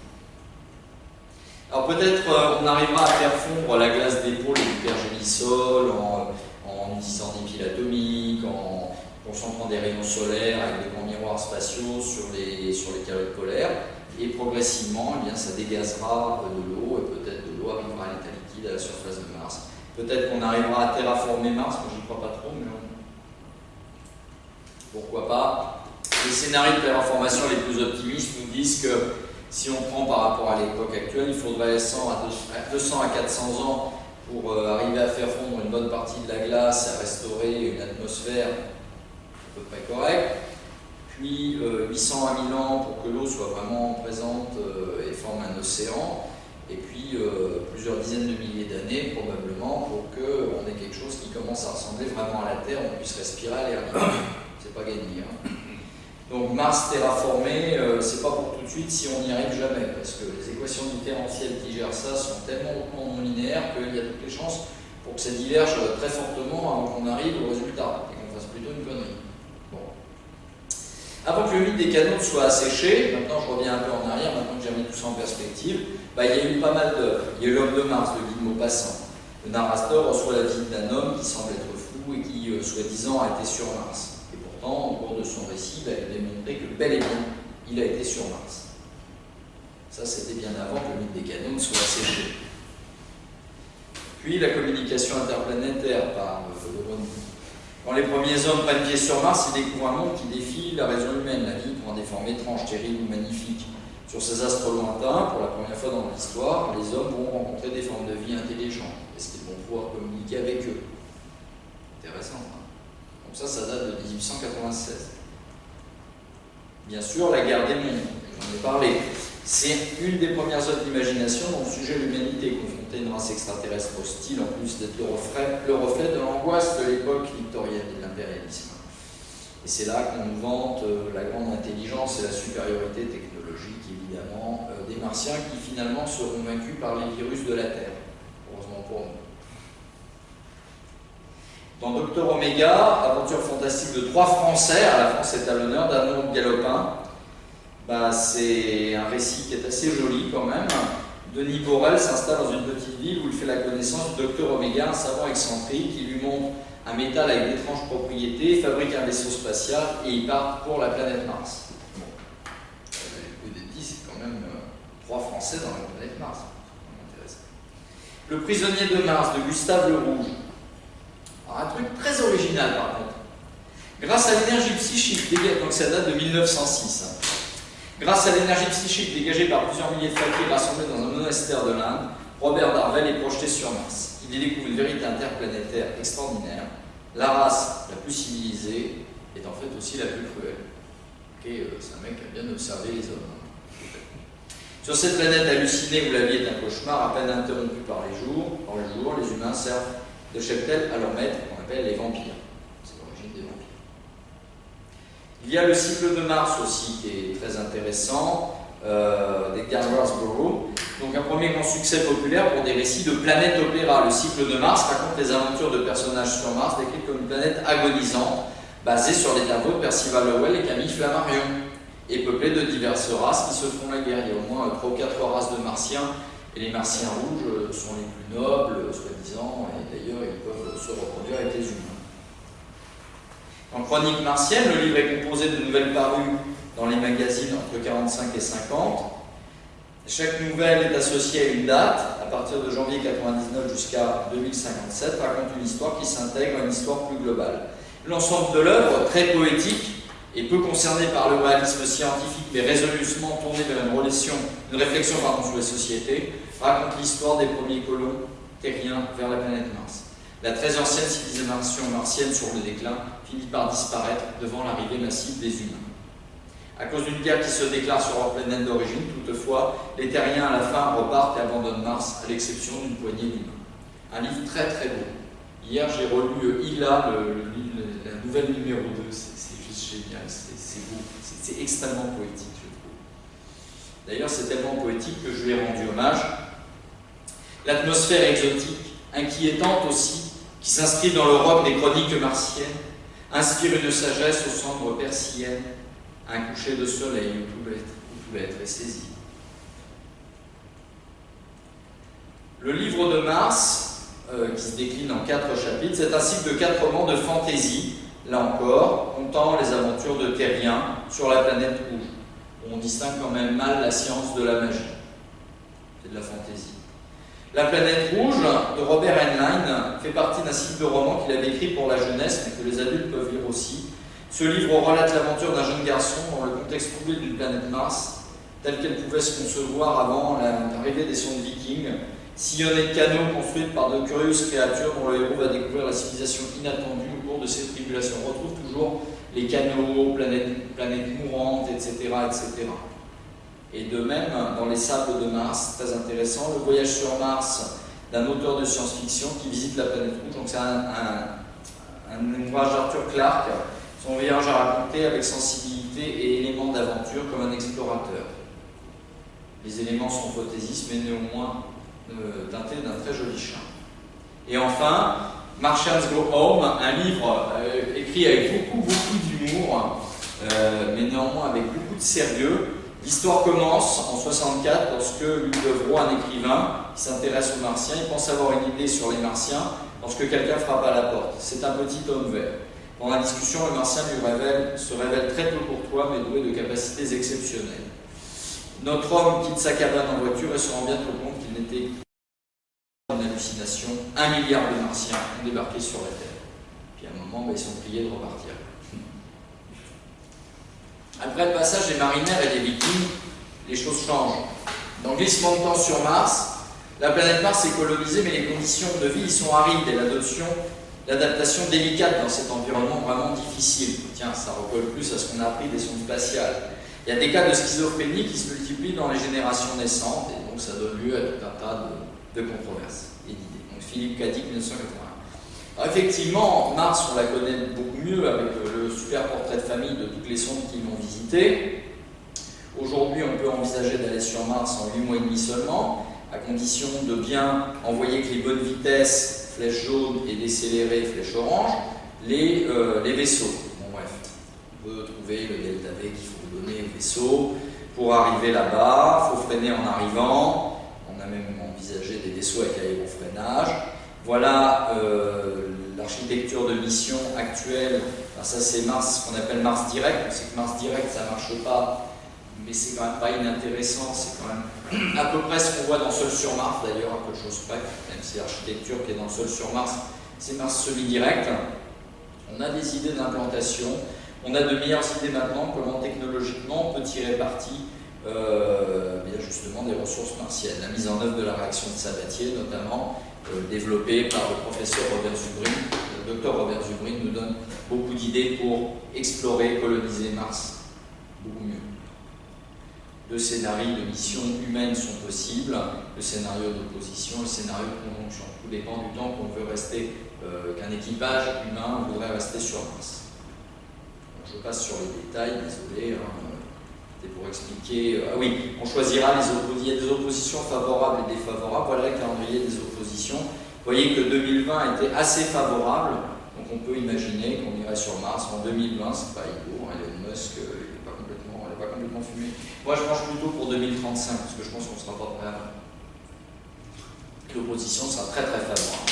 Alors peut-être euh, on arrivera à faire fondre la glace d'épaule du pergélisol en, en utilisant des piles atomiques, en concentrant des rayons solaires avec des grands miroirs spatiaux sur les, sur les polaires et progressivement, eh bien, ça dégazera de l'eau, et peut-être de l'eau arrivera à l'état liquide à la surface de Mars. Peut-être qu'on arrivera à terraformer Mars, moi j'y crois pas trop, mais pourquoi pas. Les scénarios de terraformation les plus optimistes nous disent que si on prend par rapport à l'époque actuelle, il faudrait 100 à 200 à 400 ans pour euh, arriver à faire fondre une bonne partie de la glace à restaurer une atmosphère à peu près correcte puis 800 à 1000 ans pour que l'eau soit vraiment présente euh, et forme un océan, et puis euh, plusieurs dizaines de milliers d'années probablement pour qu'on ait quelque chose qui commence à ressembler vraiment à la Terre, on puisse respirer à l'air. C'est pas gagné. Hein. Donc Mars terraformé, euh, c'est pas pour tout de suite si on n'y arrive jamais, parce que les équations différentielles qui gèrent ça sont tellement non linéaires qu'il y a toutes les chances pour que ça diverge très fortement avant qu'on arrive au résultat et qu'on fasse plutôt une connerie. Avant que le mythe des canons soit asséché, maintenant je reviens un peu en arrière, maintenant que j'ai mis tout ça en perspective, bah, il y a eu pas mal de... Il y a eu l'homme de Mars de Guy Maupassant. Le narrateur reçoit la visite d'un homme qui semble être fou et qui, euh, soi-disant, a été sur Mars. Au cours de son récit, il a démontré que bel et bien, il a été sur Mars. Ça, c'était bien avant que le mythe des canons soit asséché. Puis la communication interplanétaire par euh, le quand les premiers hommes prennent pied sur Mars, ils découvrent un monde qui défie la raison humaine. La vie prend des formes étranges, terribles ou magnifiques. Sur ces astres lointains, pour la première fois dans l'histoire, les hommes vont rencontrer des formes de vie intelligentes. Est-ce qu'ils vont pouvoir communiquer avec eux? Intéressant. Hein? Ça, ça date de 1896. Bien sûr, la guerre des mondes, j'en ai parlé. C'est une des premières œuvres d'imagination dont le sujet l'humanité confrontée à une race extraterrestre hostile, en plus d'être le reflet, le reflet de l'angoisse de l'époque victorienne et de l'impérialisme. Et c'est là qu'on nous vante euh, la grande intelligence et la supériorité technologique, évidemment, euh, des martiens qui finalement seront vaincus par les virus de la Terre. Heureusement pour nous. Dans Docteur Omega, aventure fantastique de trois Français, à la France est à l'honneur, d'un galopin, bah, c'est un récit qui est assez joli quand même. Denis Borel s'installe dans une petite ville où il fait la connaissance du docteur Omega, un savant excentrique, qui lui montre un métal avec d'étranges propriétés, fabrique un vaisseau spatial et il part pour la planète Mars. Bon. Le c'est quand même euh, trois Français dans la planète Mars. Le prisonnier de Mars de Gustave Le Rouge. Un truc très original par contre. Grâce à l'énergie psychique, donc ça date de 1906. Grâce à l'énergie psychique dégagée par plusieurs milliers de fakirs rassemblés dans un monastère de l'Inde, Robert Darwell est projeté sur Mars. Il y découvre une vérité interplanétaire extraordinaire. La race la plus civilisée est en fait aussi la plus cruelle. Euh, c'est un mec qui a bien observé les hommes. Sur cette planète hallucinée où la vie est un cauchemar, à peine interrompu par les jours, par le jour, les humains servent de cheptel à leur maître, qu'on appelle les vampires. Il y a le cycle de Mars aussi qui est très intéressant, euh, d'Edgar Rossborough. Donc un premier grand succès populaire pour des récits de planète opéra. Le cycle de Mars raconte les aventures de personnages sur Mars décrits comme une planète agonisante, basée sur les tableaux de Percival Lowell et Camille Flammarion, et peuplée de diverses races qui se font la guerre. Il y a au moins 3 ou 4 races de martiens, et les martiens rouges sont les plus nobles, soi-disant, et d'ailleurs ils peuvent se reproduire avec les humains. En chronique martienne, le livre est composé de nouvelles parues dans les magazines entre 45 et 50. Chaque nouvelle est associée à une date, à partir de janvier 99 jusqu'à 2057, raconte une histoire qui s'intègre à une histoire plus globale. L'ensemble de l'œuvre, très poétique et peu concerné par le réalisme scientifique, mais résolument tourné vers une, relation, une réflexion sur les sociétés, raconte l'histoire des premiers colons terriens vers la planète Mars. La très ancienne civilisation martienne sur le déclin finit par disparaître devant l'arrivée massive des humains. À cause d'une guerre qui se déclare sur leur planète d'origine, toutefois, les terriens à la fin repartent et abandonnent Mars, à l'exception d'une poignée d'humains. Un livre très très beau. Hier, j'ai relu Ila, le, la nouvelle numéro 2. C'est juste génial, c'est beau, c'est extrêmement poétique, je trouve. D'ailleurs, c'est tellement poétique que je lui ai rendu hommage. L'atmosphère exotique, inquiétante aussi, qui s'inscrit dans l'Europe des chroniques martiennes, inspire une sagesse aux cendres persillènes, un coucher de soleil où tout être, où tout est saisi. Le livre de Mars, euh, qui se décline en quatre chapitres, c'est un cycle de quatre romans de fantaisie, là encore, comptant les aventures de Terrien sur la planète rouge. On distingue quand même mal la science de la magie. C'est de la fantaisie. La planète rouge de Robert Heinlein fait partie d'un cycle de romans qu'il avait écrit pour la jeunesse, mais que les adultes peuvent lire aussi. Ce livre relate l'aventure d'un jeune garçon dans le contexte troublé d'une planète Mars, telle qu'elle pouvait se concevoir avant l'arrivée des sondes vikings, sillonnée de canaux construites par de curieuses créatures dont le héros va découvrir la civilisation inattendue au cours de ses tribulations. On retrouve toujours les canaux, planètes, mourantes, etc. Et de même, dans Les Sables de Mars, très intéressant, le voyage sur Mars d'un auteur de science-fiction qui visite la planète rouge. Donc c'est un, un, ouvrage d'Arthur Clarke, son voyage à raconter avec sensibilité et éléments d'aventure comme un explorateur. Les éléments sont fantaisistes, mais néanmoins euh, teintés d'un très joli chien. Et enfin, Martians Go Home, un livre euh, écrit avec beaucoup, beaucoup d'humour, euh, mais néanmoins avec beaucoup de sérieux, L'histoire commence en 64 lorsque Luc Devroy, un écrivain s'intéresse aux martiens, il pense avoir une idée sur les martiens lorsque quelqu'un frappe à la porte. C'est un petit homme vert. Dans la discussion, le martien lui révèle, se révèle très peu courtois mais doué de capacités exceptionnelles. Notre homme quitte sa cabane en voiture et se rend bientôt compte qu'il n'était qu'une hallucination. Un milliard de martiens ont débarqué sur la Terre. Puis à un moment, bah, ils sont priés de repartir. Après le passage des marinaires et des vikings, les choses changent. Dans glissement de temps sur Mars, la planète Mars est colonisée, mais les conditions de vie y sont arides et l'adoption, l'adaptation délicate dans cet environnement vraiment difficile. Tiens, ça recolle plus à ce qu'on a appris des sondes spatiales. Il y a des cas de schizophrénie qui se multiplient dans les générations naissantes, et donc ça donne lieu à tout un tas de, controverses et d'idées. Donc Philippe Cadic, 1981. Effectivement, Mars, on la connaît beaucoup mieux avec le super portrait de famille de toutes les sondes qui l'ont visité. Aujourd'hui, on peut envisager d'aller sur Mars en 8 mois et demi seulement, à condition de bien envoyer avec les bonnes vitesses, flèche jaune, et décélérer, flèche orange, les, euh, les vaisseaux. Bon bref, on peut trouver le delta V qu'il faut donner au vaisseau. Pour arriver là-bas, il faut freiner en arrivant. On a même envisagé des vaisseaux avec aérofreinage. Voilà euh, l'architecture de mission actuelle. ça c'est Mars, ce qu'on appelle Mars Direct. On sait que Mars Direct ça ne marche pas, mais c'est quand même pas inintéressant. C'est quand même à peu près ce qu'on voit dans Sol sur Mars d'ailleurs, à peu de choses près, même si l'architecture qui est dans Sol sur Mars, c'est Mars semi-direct. On a des idées d'implantation, on a de meilleures idées maintenant comment technologiquement on peut tirer parti euh, justement des ressources martiennes. La mise en œuvre de la réaction de Sabatier notamment, développé par le professeur Robert Zubrin. Le docteur Robert Zubrin nous donne beaucoup d'idées pour explorer, coloniser Mars beaucoup mieux. Deux scénarios de mission humaine sont possibles, le scénario d'opposition le scénario de conjonction. Tout dépend du temps qu'on veut rester, euh, qu'un équipage humain voudrait rester sur Mars. je passe sur les détails, désolé. Hein pour expliquer. Euh, ah oui, on choisira les oppositions favorables et défavorables. Voilà le calendrier des oppositions. Vous voyez que 2020 était assez favorable. Donc on peut imaginer qu'on irait sur Mars en 2020. C'est pas idiot. Hein, Elon Musk, euh, il n'est pas, complètement, pas complètement fumé. Moi, je penche plutôt pour 2035 parce que je pense qu'on sera pas prêt. L'opposition sera très très favorable.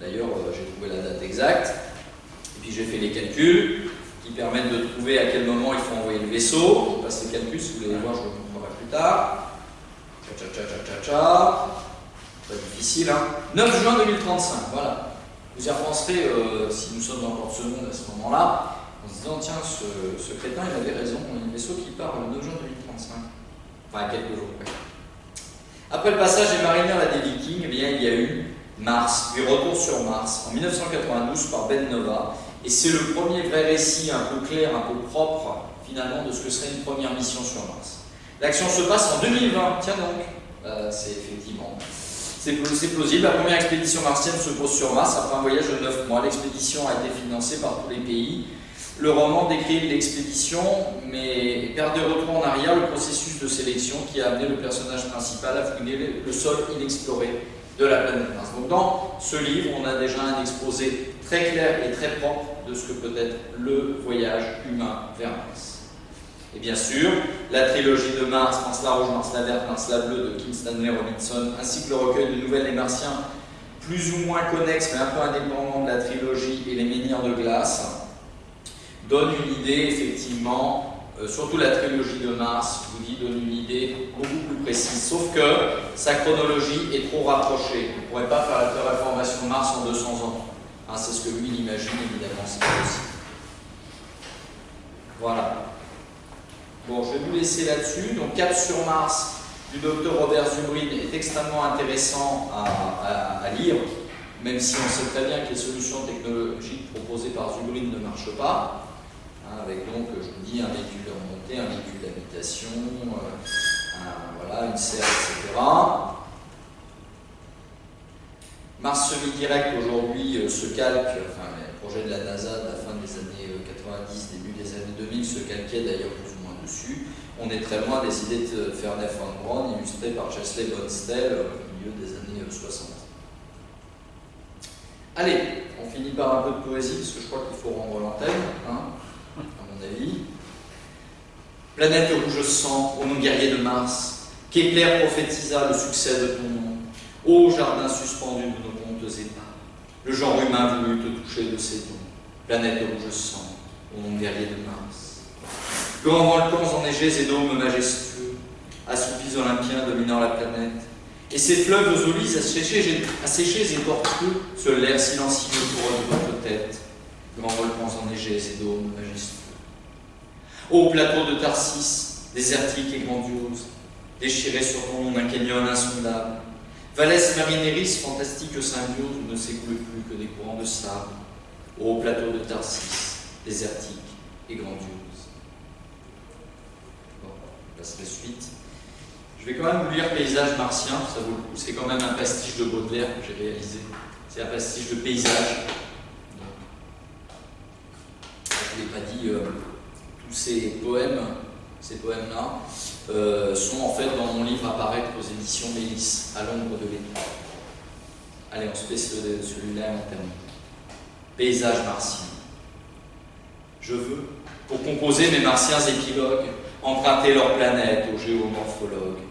D'ailleurs, euh, j'ai trouvé la date exacte. Et puis j'ai fait les calculs qui permettent de trouver à quel moment il faut envoyer le vaisseau. Je passe les calculs, si vous voulez voir, je vous montrerai plus tard. Tcha tcha tcha tcha tcha. Pas difficile, hein. 9 juin 2035, voilà. Vous y repenserez euh, si nous sommes encore ce monde à ce moment-là, en se disant, tiens, ce, crétin, il avait raison, y a un vaisseau qui part le 9 juin 2035. Enfin, quelques jours après. Après le passage des marinières à des vikings, eh bien, il y a eu Mars, puis Retour sur Mars, en 1992 par Ben Nova. Et c'est le premier vrai récit un peu clair, un peu propre, finalement, de ce que serait une première mission sur Mars. L'action se passe en 2020, tiens donc, euh, c'est effectivement, c'est plausible. La première expédition martienne se pose sur Mars après un voyage de 9 mois. L'expédition a été financée par tous les pays. Le roman décrit l'expédition, mais perd de retour en arrière le processus de sélection qui a amené le personnage principal à fouiner le sol inexploré de la planète Mars. Donc dans ce livre, on a déjà un exposé très clair et très propre de ce que peut être le voyage humain vers Mars. Et bien sûr, la trilogie de Mars, Mars la rouge, Mars la verte, Mars la bleue de Kim Stanley Robinson, ainsi que le recueil de nouvelles des Martiens, plus ou moins connexes mais un peu indépendants de la trilogie et les menhirs de glace, donnent une idée effectivement, euh, surtout la trilogie de Mars, vous dis, donne une idée beaucoup plus précise. Sauf que sa chronologie est trop rapprochée. On ne pourrait pas faire la réformation de Mars en 200 ans. Hein, c'est ce que lui il imagine, évidemment, c'est possible. Voilà. Bon, je vais vous laisser là-dessus. Donc, Cap sur Mars du docteur Robert Zubrin est extrêmement intéressant à, lire, même si on sait très bien que les solutions technologiques proposées par Zubrin ne marchent pas. Hein, avec donc, je vous dis, un véhicule de remontée, un véhicule d'habitation, euh, voilà, une serre, etc. Mars semi-direct aujourd'hui euh, se calque, enfin, le projet de la NASA de la fin des années 90, euh, début des années 2000 se calquait d'ailleurs on est très loin des idées de Fernand von Braun, illustrées par Chesley Bonstel au milieu des années 60. Allez, on finit par un peu de poésie, parce que je crois qu'il faut rendre l'antenne, hein, à mon avis. Planète rouge sang, ô mon guerrier de Mars, qu'Éclair prophétisa le succès de ton nom, ô jardin suspendu de nos pontes épars, le genre humain voulut te toucher de ses dons. Planète rouge sang, ô mon guerrier de Mars. Grands volcans enneigés et dômes majestueux, assoupis olympiens dominant la planète, et ces fleuves aux olives asséchés, et tortueux sur l'air silencieux couronne votre tête, grands volcans enneigés et dômes majestueux. Ô plateau de Tarsis, désertique et grandiose, déchiré sur ton d'un canyon insondable, Valès marineris, fantastique symbiose, où ne s'écoule plus que des courants de sable. Ô plateau de Tarsis, désertique et grandiose suite. Je vais quand même vous lire Paysage martien, ça vaut le coup. C'est quand même un pastiche de Baudelaire que j'ai réalisé. C'est un pastiche de paysage. je ne l'ai pas dit, euh, tous ces poèmes, ces poèmes-là, euh, sont en fait dans mon livre apparaître aux éditions Mélis, à l'ombre de l'étoile. Allez, on se fait celui-là en termes. Paysage martien. Je veux, pour composer mes martiens épilogues, emprunter leur planète aux géomorphologues,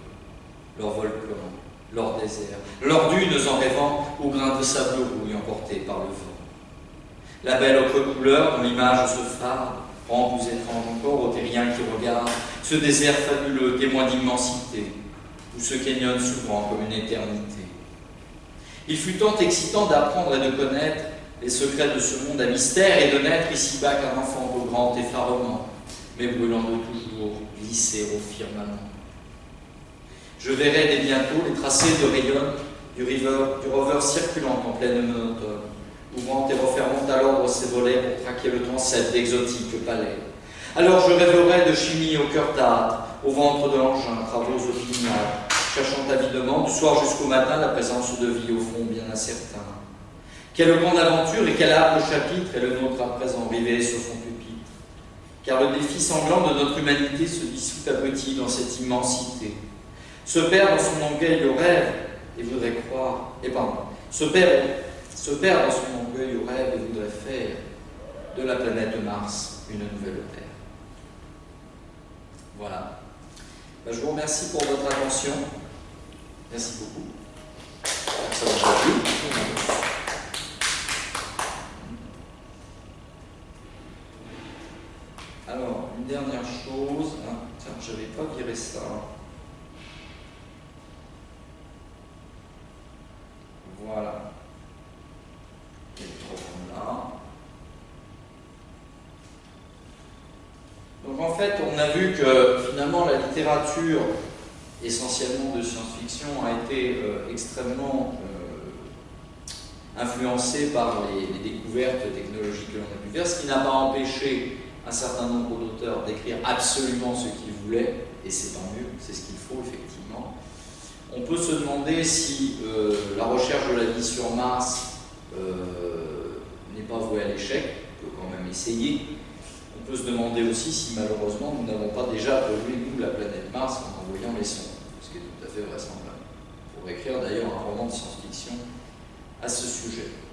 leurs volcans, leurs déserts, leurs dunes en rêvant aux grains de sable rouille emportés par le vent. La belle autre couleur dont l'image se farde, rend plus étrange encore aux terriens qui regardent ce désert fabuleux, témoin d'immensité, où se canyon souvent comme une éternité. Il fut tant excitant d'apprendre et de connaître les secrets de ce monde à mystère et de naître ici-bas qu'un enfant au grand effarement, mais brûlant de toujours, au firmament. Je verrai dès bientôt les tracés de rayons du, rover circulant en pleine monotone, ouvrant et refermant à l'ordre ses volets pour traquer le transept d'exotiques palais. Alors je rêverai de chimie au cœur d'âtre, au ventre de l'engin, travaux opiniâtres, cherchant avidement du soir jusqu'au matin la présence de vie au fond bien incertain. Quelle grande aventure et quel âme chapitre est le nôtre à présent rivé sur son car le défi sanglant de notre humanité se dissout à petit dans cette immensité. Se perd dans son orgueil le rêve et voudrait croire, et pardon, se perd, se perd dans son orgueil au rêve et voudrait faire de la planète Mars une nouvelle Terre. Voilà. Ben, je vous remercie pour votre attention. Merci beaucoup. Alors, une dernière chose, hein, tiens, je n'avais pas viré ça. Voilà. là. Donc en fait, on a vu que finalement la littérature, essentiellement de science-fiction, a été euh, extrêmement euh, influencé par les, découvertes technologiques que l'on a pu faire, ce qui n'a pas empêché un certain nombre d'auteurs d'écrire absolument ce qu'ils voulaient, et c'est tant mieux, c'est ce qu'il faut effectivement. On peut se demander si euh, la recherche de la vie sur Mars euh, n'est pas vouée à l'échec, on peut quand même essayer. On peut se demander aussi si malheureusement nous n'avons pas déjà pollué nous la planète Mars en envoyant les sondes, ce qui est tout à fait vraisemblable. Pour écrire d'ailleurs un roman de science-fiction à ce sujet.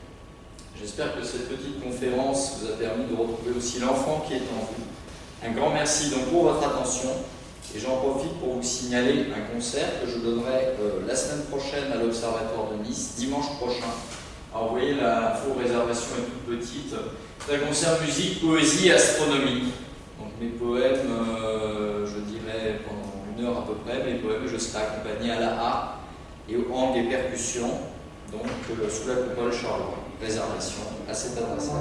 J'espère que cette petite conférence vous a permis de retrouver aussi l'enfant qui est en vous. Un grand merci donc pour votre attention et j'en profite pour vous signaler un concert que je donnerai euh, la semaine prochaine à l'Observatoire de Nice, dimanche prochain. Alors vous voyez, la faux réservation est toute petite. C'est un concert musique, poésie et astronomie. Donc mes poèmes, euh, je dirais pendant une heure à peu près, mes poèmes, je serai accompagné à la harpe et au hang et percussions donc euh, sous la coupole Charleroi. Réservation à cette adresse-là.